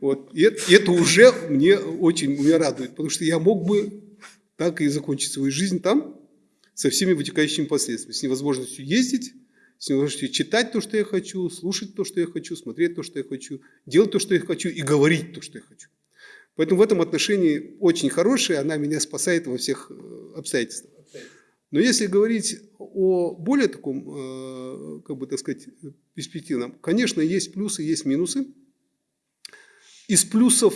Вот. И это, уже мне очень меня радует, потому что я мог бы так и закончить свою жизнь там со всеми вытекающими последствиями, с невозможностью ездить, с невозможностью читать то, что я хочу, слушать то, что я хочу, смотреть то, что я хочу, делать то, что я хочу и говорить то, что я хочу. Поэтому в этом отношении очень хорошая, она меня спасает во всех э, обстоятельствах. Но если говорить о более таком, э, как бы так сказать, перспективном, конечно, есть плюсы, есть минусы. Из плюсов,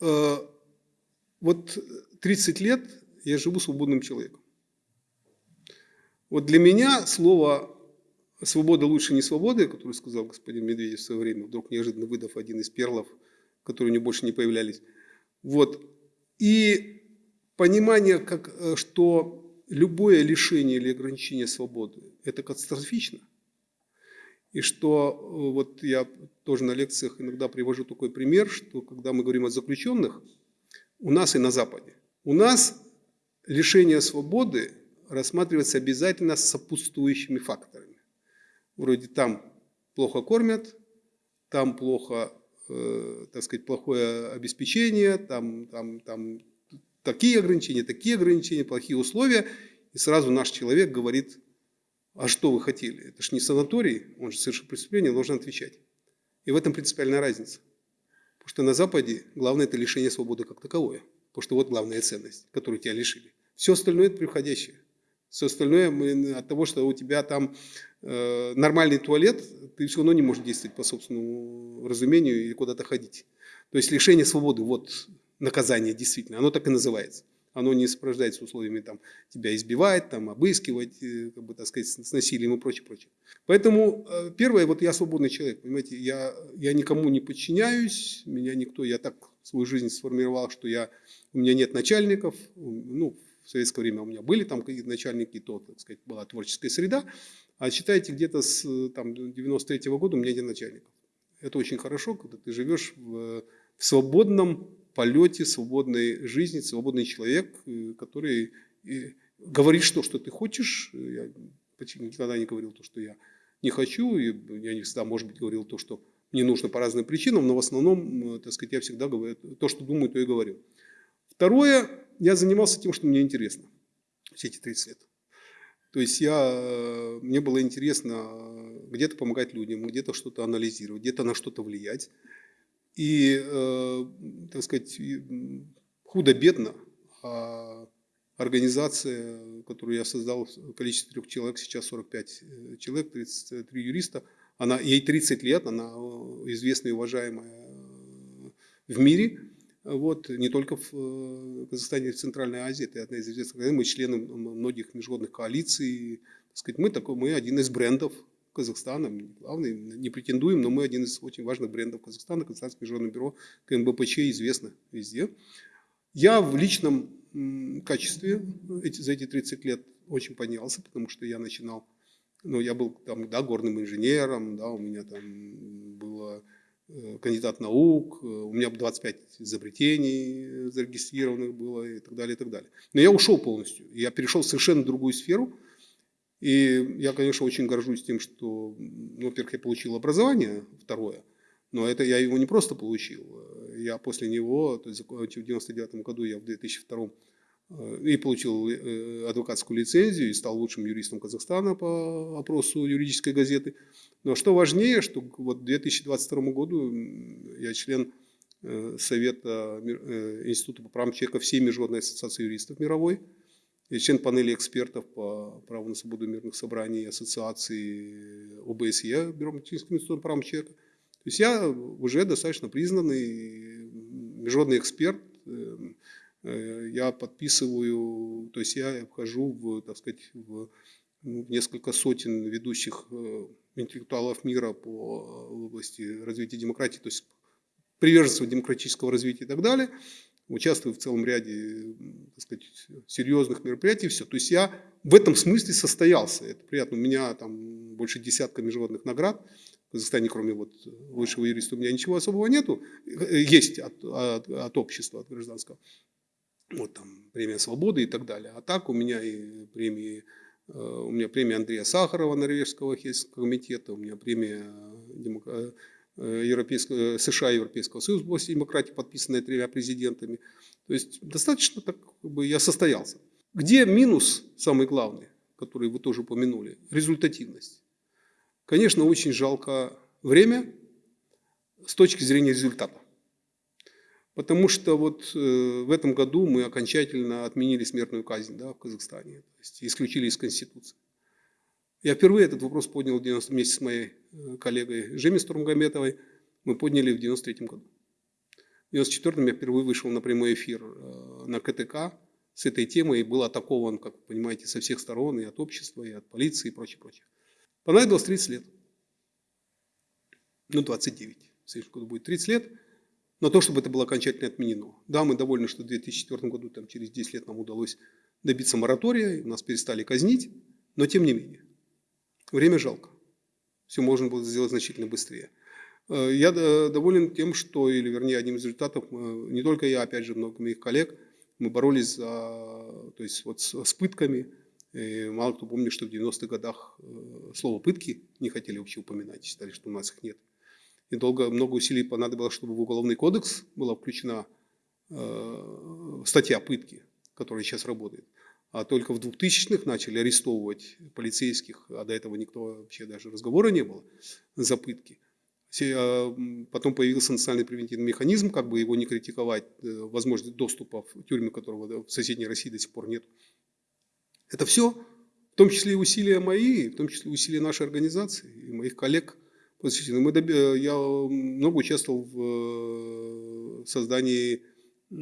э, вот 30 лет я живу свободным человеком. Вот для меня слово «свобода лучше не свободы», которое сказал господин Медведев в свое время, вдруг неожиданно выдав один из перлов, которые у него больше не появлялись. Вот. И понимание, как, э, что любое лишение или ограничение свободы – это катастрофично. И что э, вот я тоже на лекциях иногда привожу такой пример, что когда мы говорим о заключенных, у нас и на Западе, у нас лишение свободы рассматривается обязательно с сопутствующими факторами. Вроде там плохо кормят, там плохо, э, так сказать, плохое обеспечение, там, там, там такие ограничения, такие ограничения, плохие условия. И сразу наш человек говорит, а что вы хотели? Это же не санаторий, он же совершил преступление, должен отвечать. И в этом принципиальная разница. Потому что на Западе главное это лишение свободы как таковое. Потому что вот главная ценность, которую тебя лишили. Все остальное это приходящее. Все остальное мы, от того, что у тебя там э, нормальный туалет, ты все равно не можешь действовать по собственному разумению или куда-то ходить. То есть лишение свободы, вот наказание действительно, оно так и называется. Оно не сопровождается условиями там, тебя избивать, там, обыскивать, э, как бы, так сказать, с насилием и прочее, прочее. Поэтому э, первое, вот я свободный человек, понимаете, я, я никому не подчиняюсь, меня никто, я так свою жизнь сформировал, что я, у меня нет начальников, ну, в советское время у меня были там какие-то начальники, то, так сказать, была творческая среда, а считайте, где-то с там, 93 года у меня нет начальников. Это очень хорошо, когда ты живешь в, в свободном полете, свободной жизни, свободный человек, э, который э, говоришь то, что ты хочешь. Я почти никогда не говорил то, что я не хочу, и я не всегда, может быть, говорил то, что мне нужно по разным причинам, но в основном, э, так сказать, я всегда говорю, то, что думаю, то и говорю. Второе, я занимался тем, что мне интересно все эти 30 лет. То есть я, мне было интересно где-то помогать людям, где-то что-то анализировать, где-то на что-то влиять. И, э, так сказать, худо-бедно, а организация, которую я создал в количестве трех человек, сейчас 45 э, человек, 33 юриста, она, ей 30 лет, она известная и уважаемая э, в мире, вот, не только в Казахстане, а в Центральной Азии, это одна из известных, мы члены многих международных коалиций, так сказать, мы, такой, мы один из брендов Не главный, не претендуем, но мы один из очень важных брендов Казахстана, Казахстанское международное бюро КМБПЧ известно везде. Я в личном качестве эти, за эти 30 лет очень поднялся, потому что я начинал, ну, я был там, да, горным инженером, да, у меня там было э, кандидат наук, э, у меня 25 изобретений зарегистрированных было и так далее, и так далее. Но я ушел полностью, я перешел в совершенно другую сферу, и я, конечно, очень горжусь тем, что, ну, во-первых, я получил образование, второе, но это я его не просто получил. Я после него, то есть в 99 году, я в 2002 э, и получил э, адвокатскую лицензию и стал лучшим юристом Казахстана по опросу юридической газеты. Но что важнее, что вот в 2022 году я член э, Совета Института по правам человека всей Международной ассоциации юристов мировой, я член панели экспертов по праву на свободу мирных собраний ассоциации ОБСЕ, Бюро Математического института по правам человека. То есть я уже достаточно признанный международный эксперт. Я подписываю, то есть я вхожу в, так сказать, в несколько сотен ведущих интеллектуалов мира по области развития демократии, то есть приверженцев демократического развития и так далее участвую в целом ряде так сказать, серьезных мероприятий, все. То есть я в этом смысле состоялся. Это приятно. У меня там больше десятка международных наград. В Казахстане, кроме вот высшего юриста, у меня ничего особого нету. Есть от, от, от общества, от гражданского. Вот там премия свободы и так далее. А так у меня и премии, э, у меня премия Андрея Сахарова, Норвежского Хельсинского комитета, у меня премия Э, Европейского, э, США и Европейского Союза в демократии, подписанная тремя президентами. То есть достаточно так как бы я состоялся. Где минус, самый главный, который вы тоже упомянули, результативность. Конечно, очень жалко время с точки зрения результата. Потому что вот э, в этом году мы окончательно отменили смертную казнь да, в Казахстане, то есть исключили из Конституции. Я впервые этот вопрос поднял 90, вместе с моей э, коллегой Жеми Стурмгометовой. Мы подняли в 93 году. В 94 я впервые вышел на прямой эфир э, на КТК с этой темой и был атакован, как вы понимаете, со всех сторон, и от общества, и от полиции, и прочее, прочее. Понадобилось 30 лет. Ну, 29. В следующем году будет 30 лет. Но то, чтобы это было окончательно отменено. Да, мы довольны, что в 2004 году, там, через 10 лет нам удалось добиться моратория, нас перестали казнить, но тем не менее. Время жалко. Все можно было сделать значительно быстрее. Э, я доволен тем, что, или вернее, одним из результатов, э, не только я, опять же, много моих коллег, мы боролись за, то есть вот с, пытками. И мало кто помнит, что в 90-х годах э, слово «пытки» не хотели вообще упоминать, считали, что у нас их нет. И долго, много усилий понадобилось, чтобы в Уголовный кодекс была включена э, статья «пытки», которая сейчас работает а только в 2000-х начали арестовывать полицейских, а до этого никто вообще даже разговора не было за пытки. А, потом появился национальный превентивный механизм, как бы его не критиковать, э, возможность доступа в тюрьмы, которого в соседней России до сих пор нет. Это все, в том числе и усилия мои, в том числе усилия нашей организации и моих коллег. Мы Я много участвовал в э, создании э,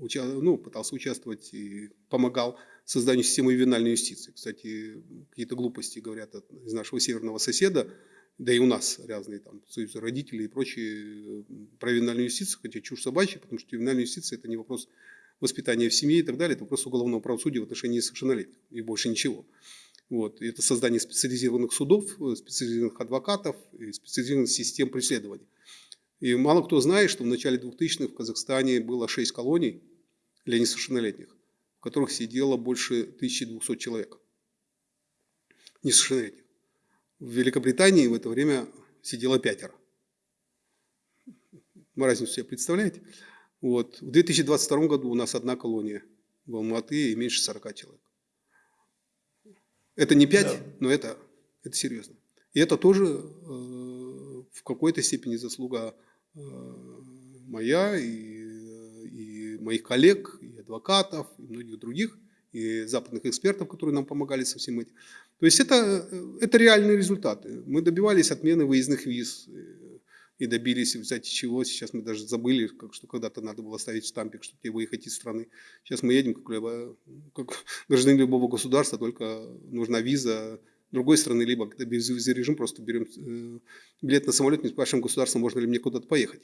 или ну, пытался участвовать и помогал созданию системы ювенальной юстиции. Кстати, какие-то глупости говорят из нашего северного соседа, да и у нас разные там союзы родителей и прочие про ювенальную юстицию, хотя чушь собачья, потому что ювенальная юстиция – это не вопрос воспитания в семье и так далее, это вопрос уголовного правосудия в отношении несовершеннолетних и больше ничего. Вот. Это создание специализированных судов, специализированных адвокатов и специализированных систем преследования. И мало кто знает, что в начале 2000-х в Казахстане было 6 колоний для несовершеннолетних, в которых сидело больше 1200 человек несовершеннолетних. В Великобритании в это время сидело пятеро. Вы разницу себе представляете? Вот. В 2022 году у нас одна колония в Алматы и меньше 40 человек. Это не 5, да. но это, это серьезно. И это тоже э, в какой-то степени заслуга моя и, и моих коллег, и адвокатов, и многих других, и западных экспертов, которые нам помогали со всем этим. То есть это, это реальные результаты. Мы добивались отмены выездных виз э, и добились, кстати, чего, сейчас мы даже забыли, как, что когда-то надо было ставить штампик, чтобы тебе выехать из страны. Сейчас мы едем как, как гражданин любого государства, только нужна виза другой страны, либо когда безвизовый режим, просто берем э, билет на самолет, не спрашиваем государства, можно ли мне куда-то поехать.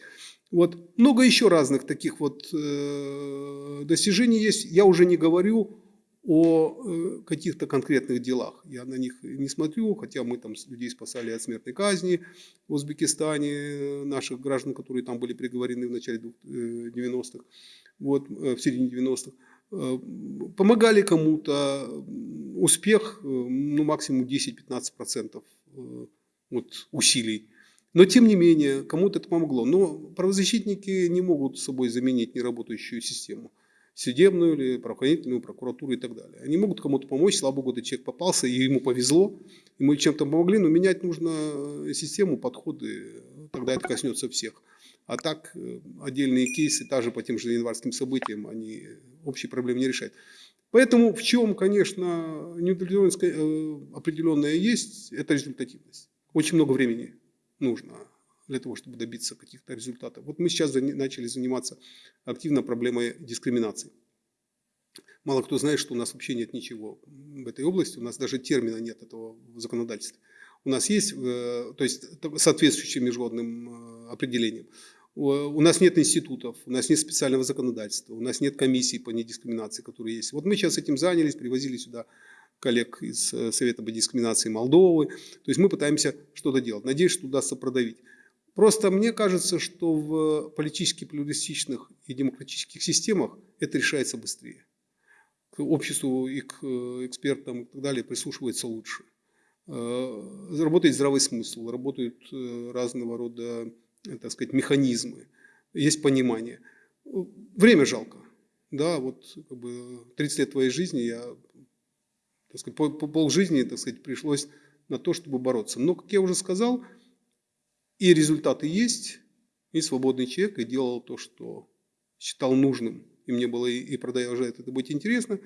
Вот. Много еще разных таких вот э, достижений есть. Я уже не говорю о э, каких-то конкретных делах. Я на них не смотрю, хотя мы там людей спасали от смертной казни в Узбекистане, наших граждан, которые там были приговорены в начале 90-х, вот, в середине 90-х. Э, помогали кому-то, успех э, ну, максимум 10-15% э, от усилий. Но тем не менее, кому-то это помогло. Но правозащитники не могут собой заменить неработающую систему. Судебную или правоохранительную, прокуратуру и так далее. Они могут кому-то помочь, слава богу, этот человек попался, и ему повезло, и мы чем-то помогли, но менять нужно систему, подходы, тогда это коснется всех. А так отдельные кейсы, даже по тем же январским событиям, они общей проблемы не решает. Поэтому в чем, конечно, неудовлетворенность э, определенная есть, это результативность. Очень много времени нужно для того, чтобы добиться каких-то результатов. Вот мы сейчас начали заниматься активно проблемой дискриминации. Мало кто знает, что у нас вообще нет ничего в этой области, у нас даже термина нет этого в законодательстве. У нас есть, э, то есть соответствующим международным э, определением. У нас нет институтов, у нас нет специального законодательства, у нас нет комиссии по недискриминации, которые есть. Вот мы сейчас этим занялись, привозили сюда коллег из э, Совета по дискриминации Молдовы. То есть мы пытаемся что-то делать. Надеюсь, что удастся продавить. Просто мне кажется, что в политически плюристичных и демократических системах это решается быстрее. К обществу и к э, экспертам и так далее прислушивается лучше. Э, работает здравый смысл, работают разного рода так сказать, механизмы, есть понимание. Время жалко. Да, вот как бы 30 лет твоей жизни я, так сказать, пол, пол жизни, так сказать, пришлось на то, чтобы бороться. Но, как я уже сказал, и результаты есть, и свободный человек, и делал то, что считал нужным, и мне было и, и продолжает это быть интересно.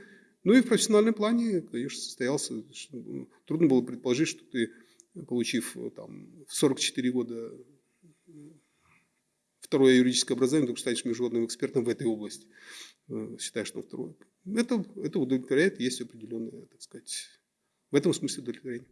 Ну и в профессиональном плане, конечно, состоялся. Трудно было предположить, что ты, получив там, в 44 года второе юридическое образование, только станешь международным экспертом в этой области. Э, считаешь, что второе. Это, это удовлетворяет, есть определенное, так сказать, в этом смысле удовлетворение.